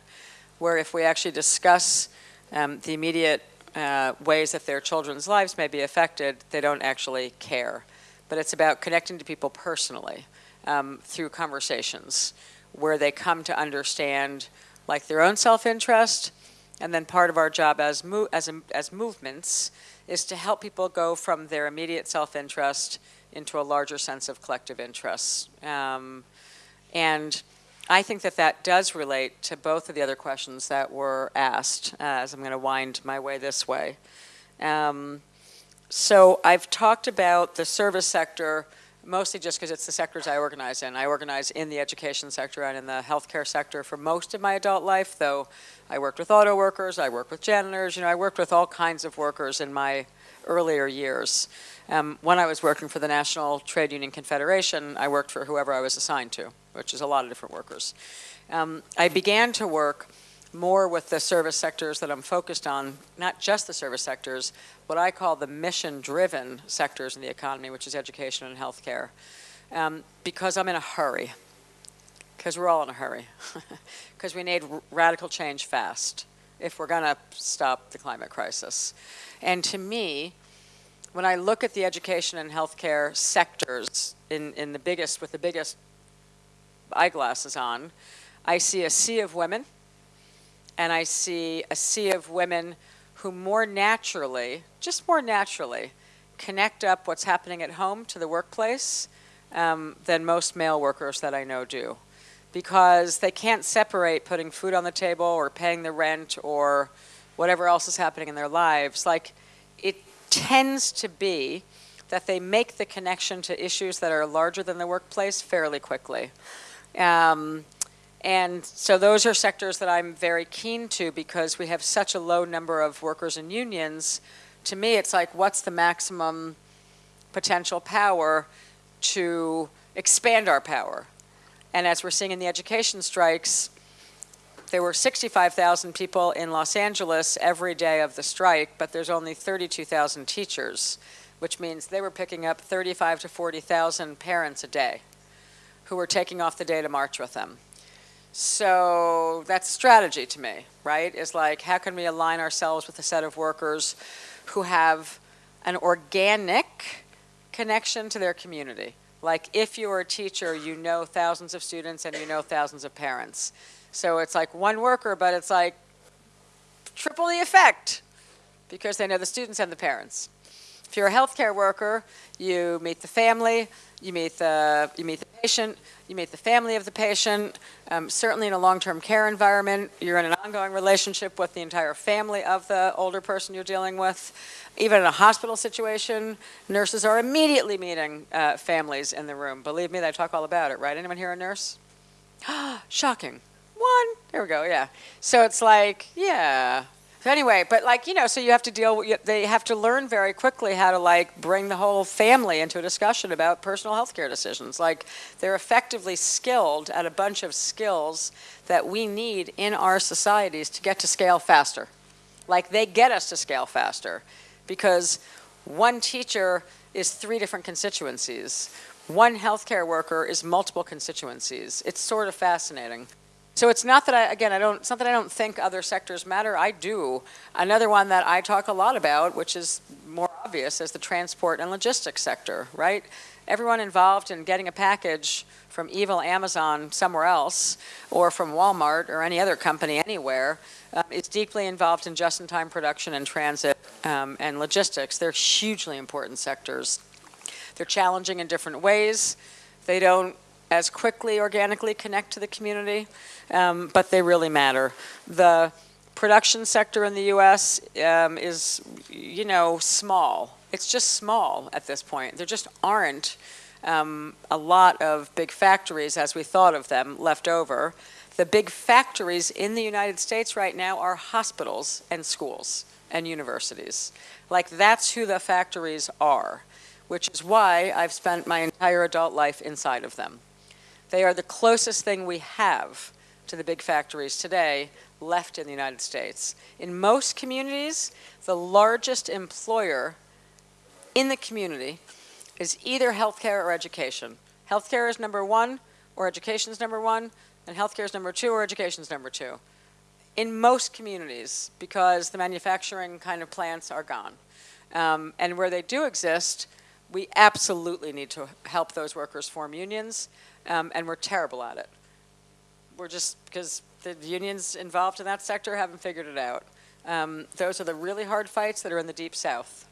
where if we actually discuss um, the immediate uh, ways that their children's lives may be affected, they don't actually care. But it's about connecting to people personally um, through conversations where they come to understand like their own self-interest and then part of our job as, as, as movements is to help people go from their immediate self-interest into a larger sense of collective interests. Um, and I think that that does relate to both of the other questions that were asked, uh, as I'm going to wind my way this way. Um, so I've talked about the service sector mostly just because it's the sectors I organize in. I organize in the education sector and in the healthcare sector for most of my adult life, though I worked with auto workers, I worked with janitors, you know, I worked with all kinds of workers in my earlier years. Um, when I was working for the National Trade Union Confederation, I worked for whoever I was assigned to, which is a lot of different workers. Um, I began to work more with the service sectors that I'm focused on, not just the service sectors, what I call the mission-driven sectors in the economy, which is education and healthcare, um, because I'm in a hurry, because we're all in a hurry, because we need radical change fast if we're going to stop the climate crisis. And to me, when I look at the education and healthcare sectors in, in the biggest, with the biggest eyeglasses on, I see a sea of women, and I see a sea of women who more naturally, just more naturally, connect up what's happening at home to the workplace um, than most male workers that I know do. Because they can't separate putting food on the table or paying the rent or whatever else is happening in their lives. Like, it tends to be that they make the connection to issues that are larger than the workplace fairly quickly. Um, And so those are sectors that I'm very keen to because we have such a low number of workers and unions. To me, it's like, what's the maximum potential power to expand our power? And as we're seeing in the education strikes, there were 65,000 people in Los Angeles every day of the strike, but there's only 32,000 teachers, which means they were picking up 35 to 40,000 parents a day who were taking off the day to march with them. So that's strategy to me, right? Is like, how can we align ourselves with a set of workers who have an organic connection to their community? Like, if you're a teacher, you know thousands of students and you know thousands of parents. So it's like one worker, but it's like triple the effect because they know the students and the parents. If you're a healthcare worker, you meet the family, you meet the, you meet the patient, you meet the family of the patient. Um, certainly in a long-term care environment, you're in an ongoing relationship with the entire family of the older person you're dealing with. Even in a hospital situation, nurses are immediately meeting uh, families in the room. Believe me, they talk all about it, right? Anyone here a nurse? Shocking. One. There we go. Yeah. So it's like, yeah. So anyway, but like you know, so you have to deal. With, they have to learn very quickly how to like bring the whole family into a discussion about personal health care decisions. Like they're effectively skilled at a bunch of skills that we need in our societies to get to scale faster. Like they get us to scale faster, because one teacher is three different constituencies. One healthcare worker is multiple constituencies. It's sort of fascinating. So it's not that I, again, I don't, it's not that I don't think other sectors matter, I do. Another one that I talk a lot about, which is more obvious, is the transport and logistics sector, right? Everyone involved in getting a package from evil Amazon somewhere else, or from Walmart or any other company anywhere, uh, is deeply involved in just-in-time production and transit um, and logistics. They're hugely important sectors. They're challenging in different ways. They don't as quickly organically connect to the community, um, but they really matter. The production sector in the U.S. Um, is, you know, small. It's just small at this point. There just aren't um, a lot of big factories as we thought of them left over. The big factories in the United States right now are hospitals and schools and universities. Like that's who the factories are, which is why I've spent my entire adult life inside of them. They are the closest thing we have to the big factories today left in the United States. In most communities, the largest employer in the community is either healthcare or education. Healthcare is number one, or education is number one, and healthcare is number two, or education is number two. In most communities, because the manufacturing kind of plants are gone. Um, and where they do exist, we absolutely need to help those workers form unions um, and we're terrible at it. We're just, because the unions involved in that sector haven't figured it out. Um, those are the really hard fights that are in the deep south,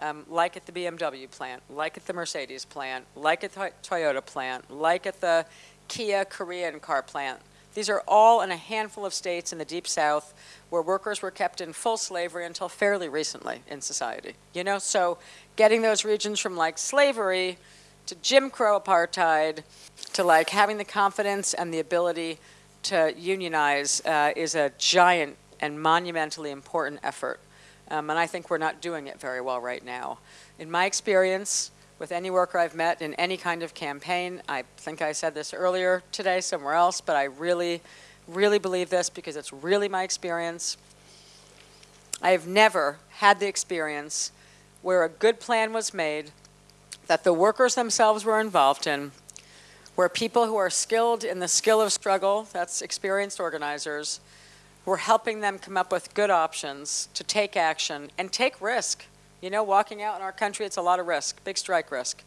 um, like at the BMW plant, like at the Mercedes plant, like at the Toyota plant, like at the Kia Korean car plant. These are all in a handful of states in the deep south where workers were kept in full slavery until fairly recently in society. You know, so getting those regions from like slavery to Jim Crow apartheid, to like having the confidence and the ability to unionize uh, is a giant and monumentally important effort. Um, and I think we're not doing it very well right now. In my experience, with any worker I've met in any kind of campaign, I think I said this earlier today somewhere else, but I really, really believe this because it's really my experience. I have never had the experience where a good plan was made that the workers themselves were involved in, where people who are skilled in the skill of struggle, that's experienced organizers, we're helping them come up with good options to take action and take risk. You know, walking out in our country, it's a lot of risk, big strike risk.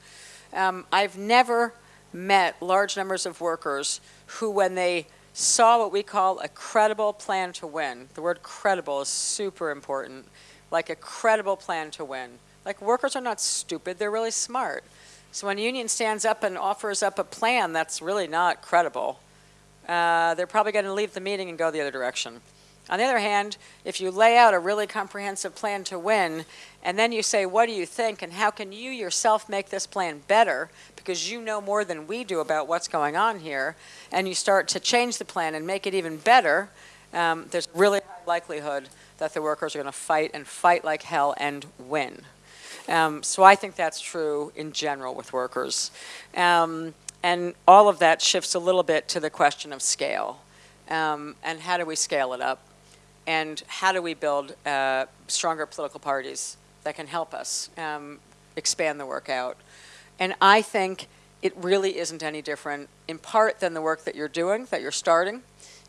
Um, I've never met large numbers of workers who, when they saw what we call a credible plan to win, the word credible is super important, like a credible plan to win, like workers are not stupid, they're really smart. So when a union stands up and offers up a plan that's really not credible, uh, they're probably going to leave the meeting and go the other direction. On the other hand, if you lay out a really comprehensive plan to win, and then you say, what do you think, and how can you yourself make this plan better, because you know more than we do about what's going on here, and you start to change the plan and make it even better, um, there's really high likelihood that the workers are going to fight and fight like hell and win. Um, so I think that's true in general with workers. Um, and all of that shifts a little bit to the question of scale. Um, and how do we scale it up? And how do we build uh, stronger political parties that can help us um, expand the work out? And I think it really isn't any different, in part, than the work that you're doing, that you're starting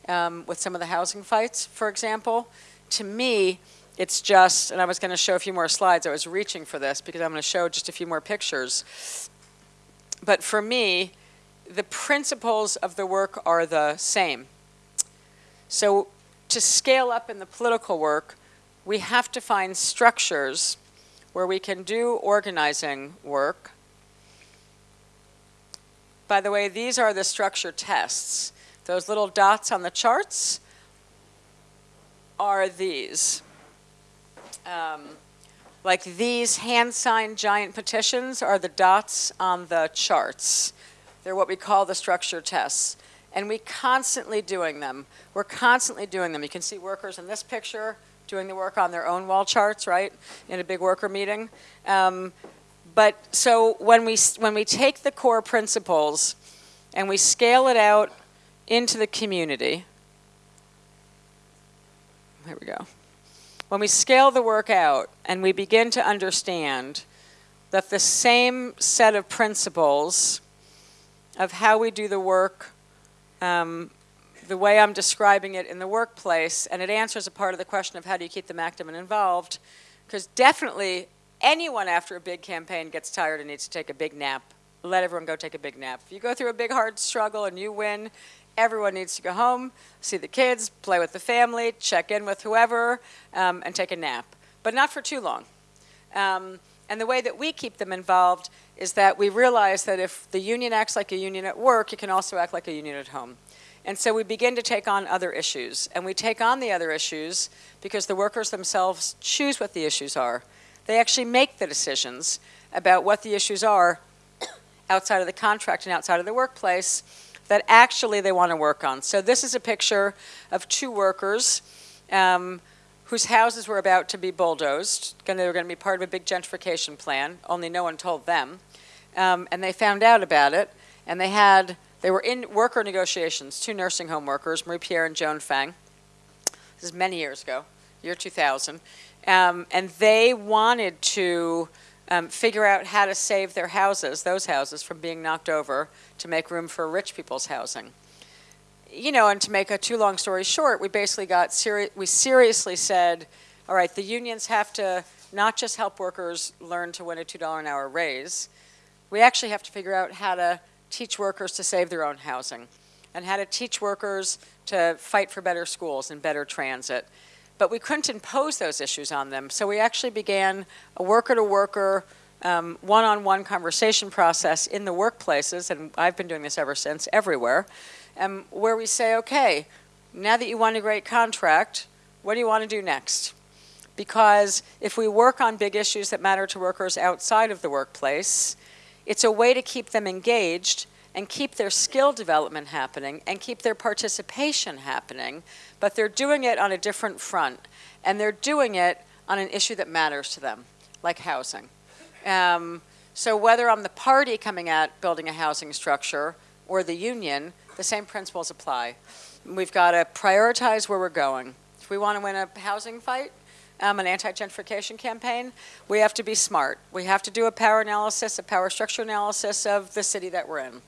um, with some of the housing fights, for example. To me, it's just, and I was going to show a few more slides. I was reaching for this because I'm going to show just a few more pictures. But for me, the principles of the work are the same. So to scale up in the political work, we have to find structures where we can do organizing work. By the way, these are the structure tests. Those little dots on the charts are these. Um, like these hand-signed giant petitions are the dots on the charts. They're what we call the structure tests. And we constantly doing them. We're constantly doing them. You can see workers in this picture doing the work on their own wall charts, right, in a big worker meeting. Um, but so when we, when we take the core principles and we scale it out into the community, there we go. When we scale the work out and we begin to understand that the same set of principles of how we do the work, um, the way I'm describing it in the workplace, and it answers a part of the question of how do you keep them active and involved, because definitely anyone after a big campaign gets tired and needs to take a big nap. Let everyone go take a big nap. If you go through a big hard struggle and you win, everyone needs to go home, see the kids, play with the family, check in with whoever, um, and take a nap. But not for too long. Um, and the way that we keep them involved is that we realize that if the union acts like a union at work, it can also act like a union at home. And so we begin to take on other issues. And we take on the other issues because the workers themselves choose what the issues are. They actually make the decisions about what the issues are outside of the contract and outside of the workplace that actually they want to work on. So this is a picture of two workers um, whose houses were about to be bulldozed. They were going to be part of a big gentrification plan, only no one told them. Um, and they found out about it, and they had, they were in worker negotiations, two nursing home workers, Marie Pierre and Joan Fang. This is many years ago, year 2000. Um, and they wanted to um, figure out how to save their houses, those houses, from being knocked over to make room for rich people's housing you know, and to make a too long story short, we basically got seri we seriously said, all right, the unions have to not just help workers learn to win a $2 an hour raise, we actually have to figure out how to teach workers to save their own housing and how to teach workers to fight for better schools and better transit. But we couldn't impose those issues on them, so we actually began a worker-to-worker, um, one-on-one conversation process in the workplaces, and I've been doing this ever since, everywhere, um, where we say, okay, now that you won a great contract, what do you want to do next? Because if we work on big issues that matter to workers outside of the workplace, it's a way to keep them engaged and keep their skill development happening and keep their participation happening, but they're doing it on a different front. And they're doing it on an issue that matters to them, like housing. Um, so whether I'm the party coming at building a housing structure or the union, the same principles apply. We've got to prioritize where we're going. If we want to win a housing fight, um, an anti-gentrification campaign, we have to be smart. We have to do a power analysis, a power structure analysis of the city that we're in.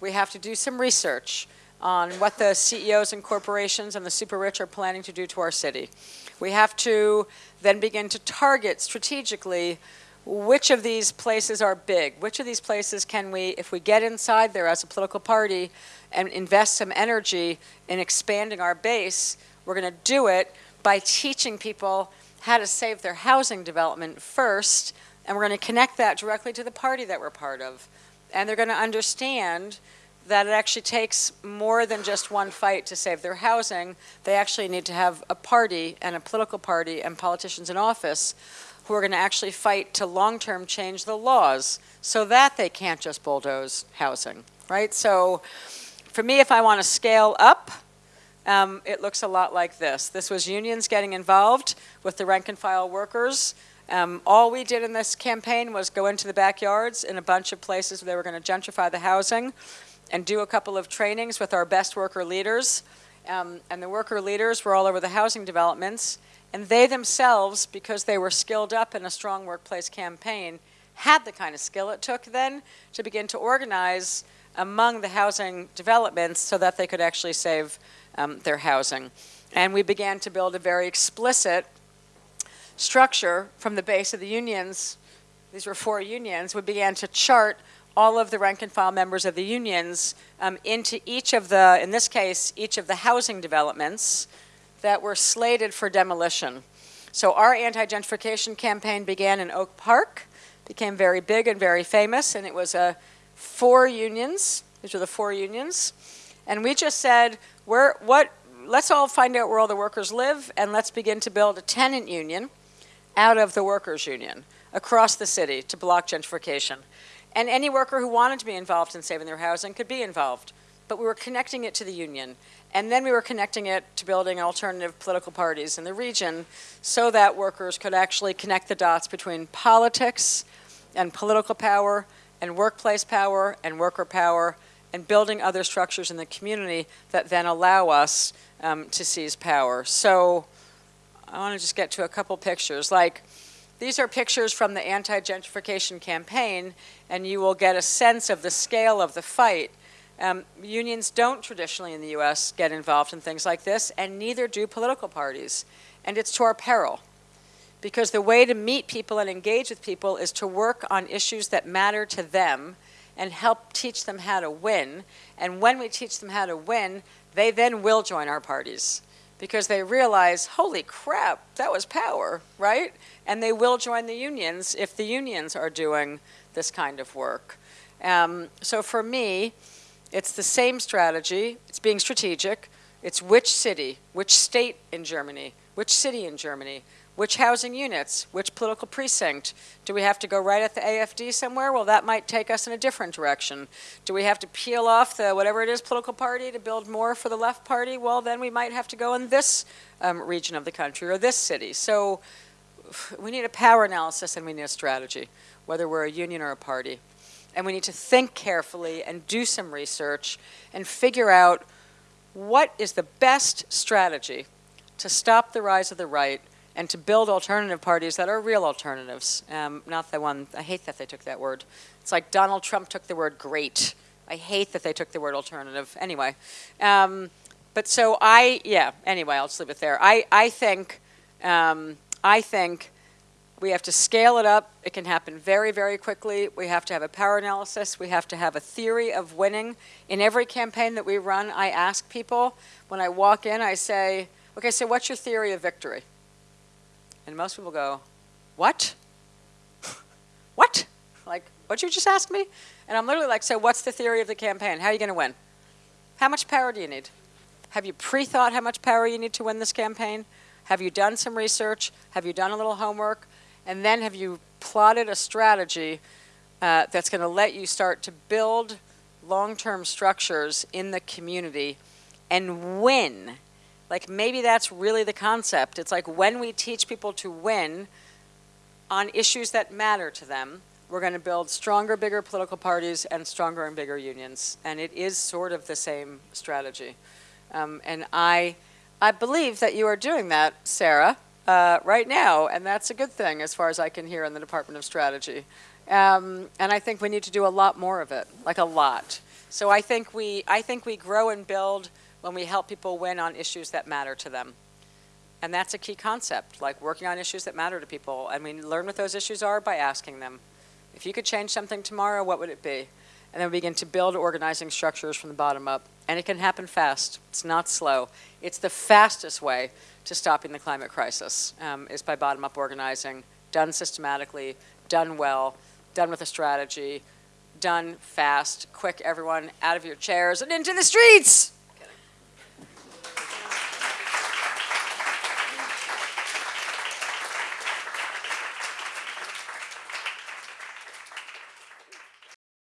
We have to do some research on what the CEOs and corporations and the super rich are planning to do to our city. We have to then begin to target strategically which of these places are big? Which of these places can we, if we get inside there as a political party and invest some energy in expanding our base, we're going to do it by teaching people how to save their housing development first, and we're going to connect that directly to the party that we're part of. And they're going to understand that it actually takes more than just one fight to save their housing. They actually need to have a party and a political party and politicians in office who are going to actually fight to long-term change the laws so that they can't just bulldoze housing, right? So for me, if I want to scale up, um, it looks a lot like this. This was unions getting involved with the rank and file workers. Um, all we did in this campaign was go into the backyards in a bunch of places where they were going to gentrify the housing and do a couple of trainings with our best worker leaders. Um, and the worker leaders were all over the housing developments. And they themselves, because they were skilled up in a strong workplace campaign, had the kind of skill it took then to begin to organize among the housing developments so that they could actually save um, their housing. And we began to build a very explicit structure from the base of the unions. These were four unions. We began to chart all of the rank and file members of the unions um, into each of the, in this case, each of the housing developments that were slated for demolition. So our anti-gentrification campaign began in Oak Park, became very big and very famous, and it was uh, four unions. These were the four unions. And we just said, what, let's all find out where all the workers live, and let's begin to build a tenant union out of the workers' union across the city to block gentrification. And any worker who wanted to be involved in saving their housing could be involved. But we were connecting it to the union. And then we were connecting it to building alternative political parties in the region so that workers could actually connect the dots between politics and political power and workplace power and worker power and building other structures in the community that then allow us um, to seize power. So I want to just get to a couple pictures. Like, these are pictures from the anti-gentrification campaign, and you will get a sense of the scale of the fight. Um, unions don't traditionally in the U.S. get involved in things like this, and neither do political parties. And it's to our peril. Because the way to meet people and engage with people is to work on issues that matter to them and help teach them how to win. And when we teach them how to win, they then will join our parties because they realize, holy crap, that was power, right? And they will join the unions if the unions are doing this kind of work. Um, so for me, it's the same strategy. It's being strategic. It's which city, which state in Germany, which city in Germany, which housing units? Which political precinct? Do we have to go right at the AFD somewhere? Well, that might take us in a different direction. Do we have to peel off the whatever it is political party to build more for the left party? Well, then we might have to go in this um, region of the country or this city. So we need a power analysis and we need a strategy, whether we're a union or a party. And we need to think carefully and do some research and figure out what is the best strategy to stop the rise of the right and to build alternative parties that are real alternatives, um, not the one, I hate that they took that word. It's like Donald Trump took the word great. I hate that they took the word alternative. Anyway, um, but so I, yeah, anyway, I'll just leave it there. I, I think, um, I think we have to scale it up. It can happen very, very quickly. We have to have a power analysis. We have to have a theory of winning. In every campaign that we run, I ask people, when I walk in, I say, okay, so what's your theory of victory? And most people go, what? what? Like, what you just ask me? And I'm literally like, so what's the theory of the campaign? How are you going to win? How much power do you need? Have you pre-thought how much power you need to win this campaign? Have you done some research? Have you done a little homework? And then have you plotted a strategy uh, that's going to let you start to build long-term structures in the community and win like maybe that's really the concept. It's like when we teach people to win on issues that matter to them, we're going to build stronger, bigger political parties and stronger and bigger unions. And it is sort of the same strategy. Um, and I, I believe that you are doing that, Sarah, uh, right now. And that's a good thing as far as I can hear in the Department of Strategy. Um, and I think we need to do a lot more of it, like a lot. So I think we, I think we grow and build when we help people win on issues that matter to them. And that's a key concept, like working on issues that matter to people. And we learn what those issues are by asking them. If you could change something tomorrow, what would it be? And then we begin to build organizing structures from the bottom up. And it can happen fast. It's not slow. It's the fastest way to stopping the climate crisis, um, is by bottom-up organizing, done systematically, done well, done with a strategy, done fast, quick, everyone out of your chairs and into the streets.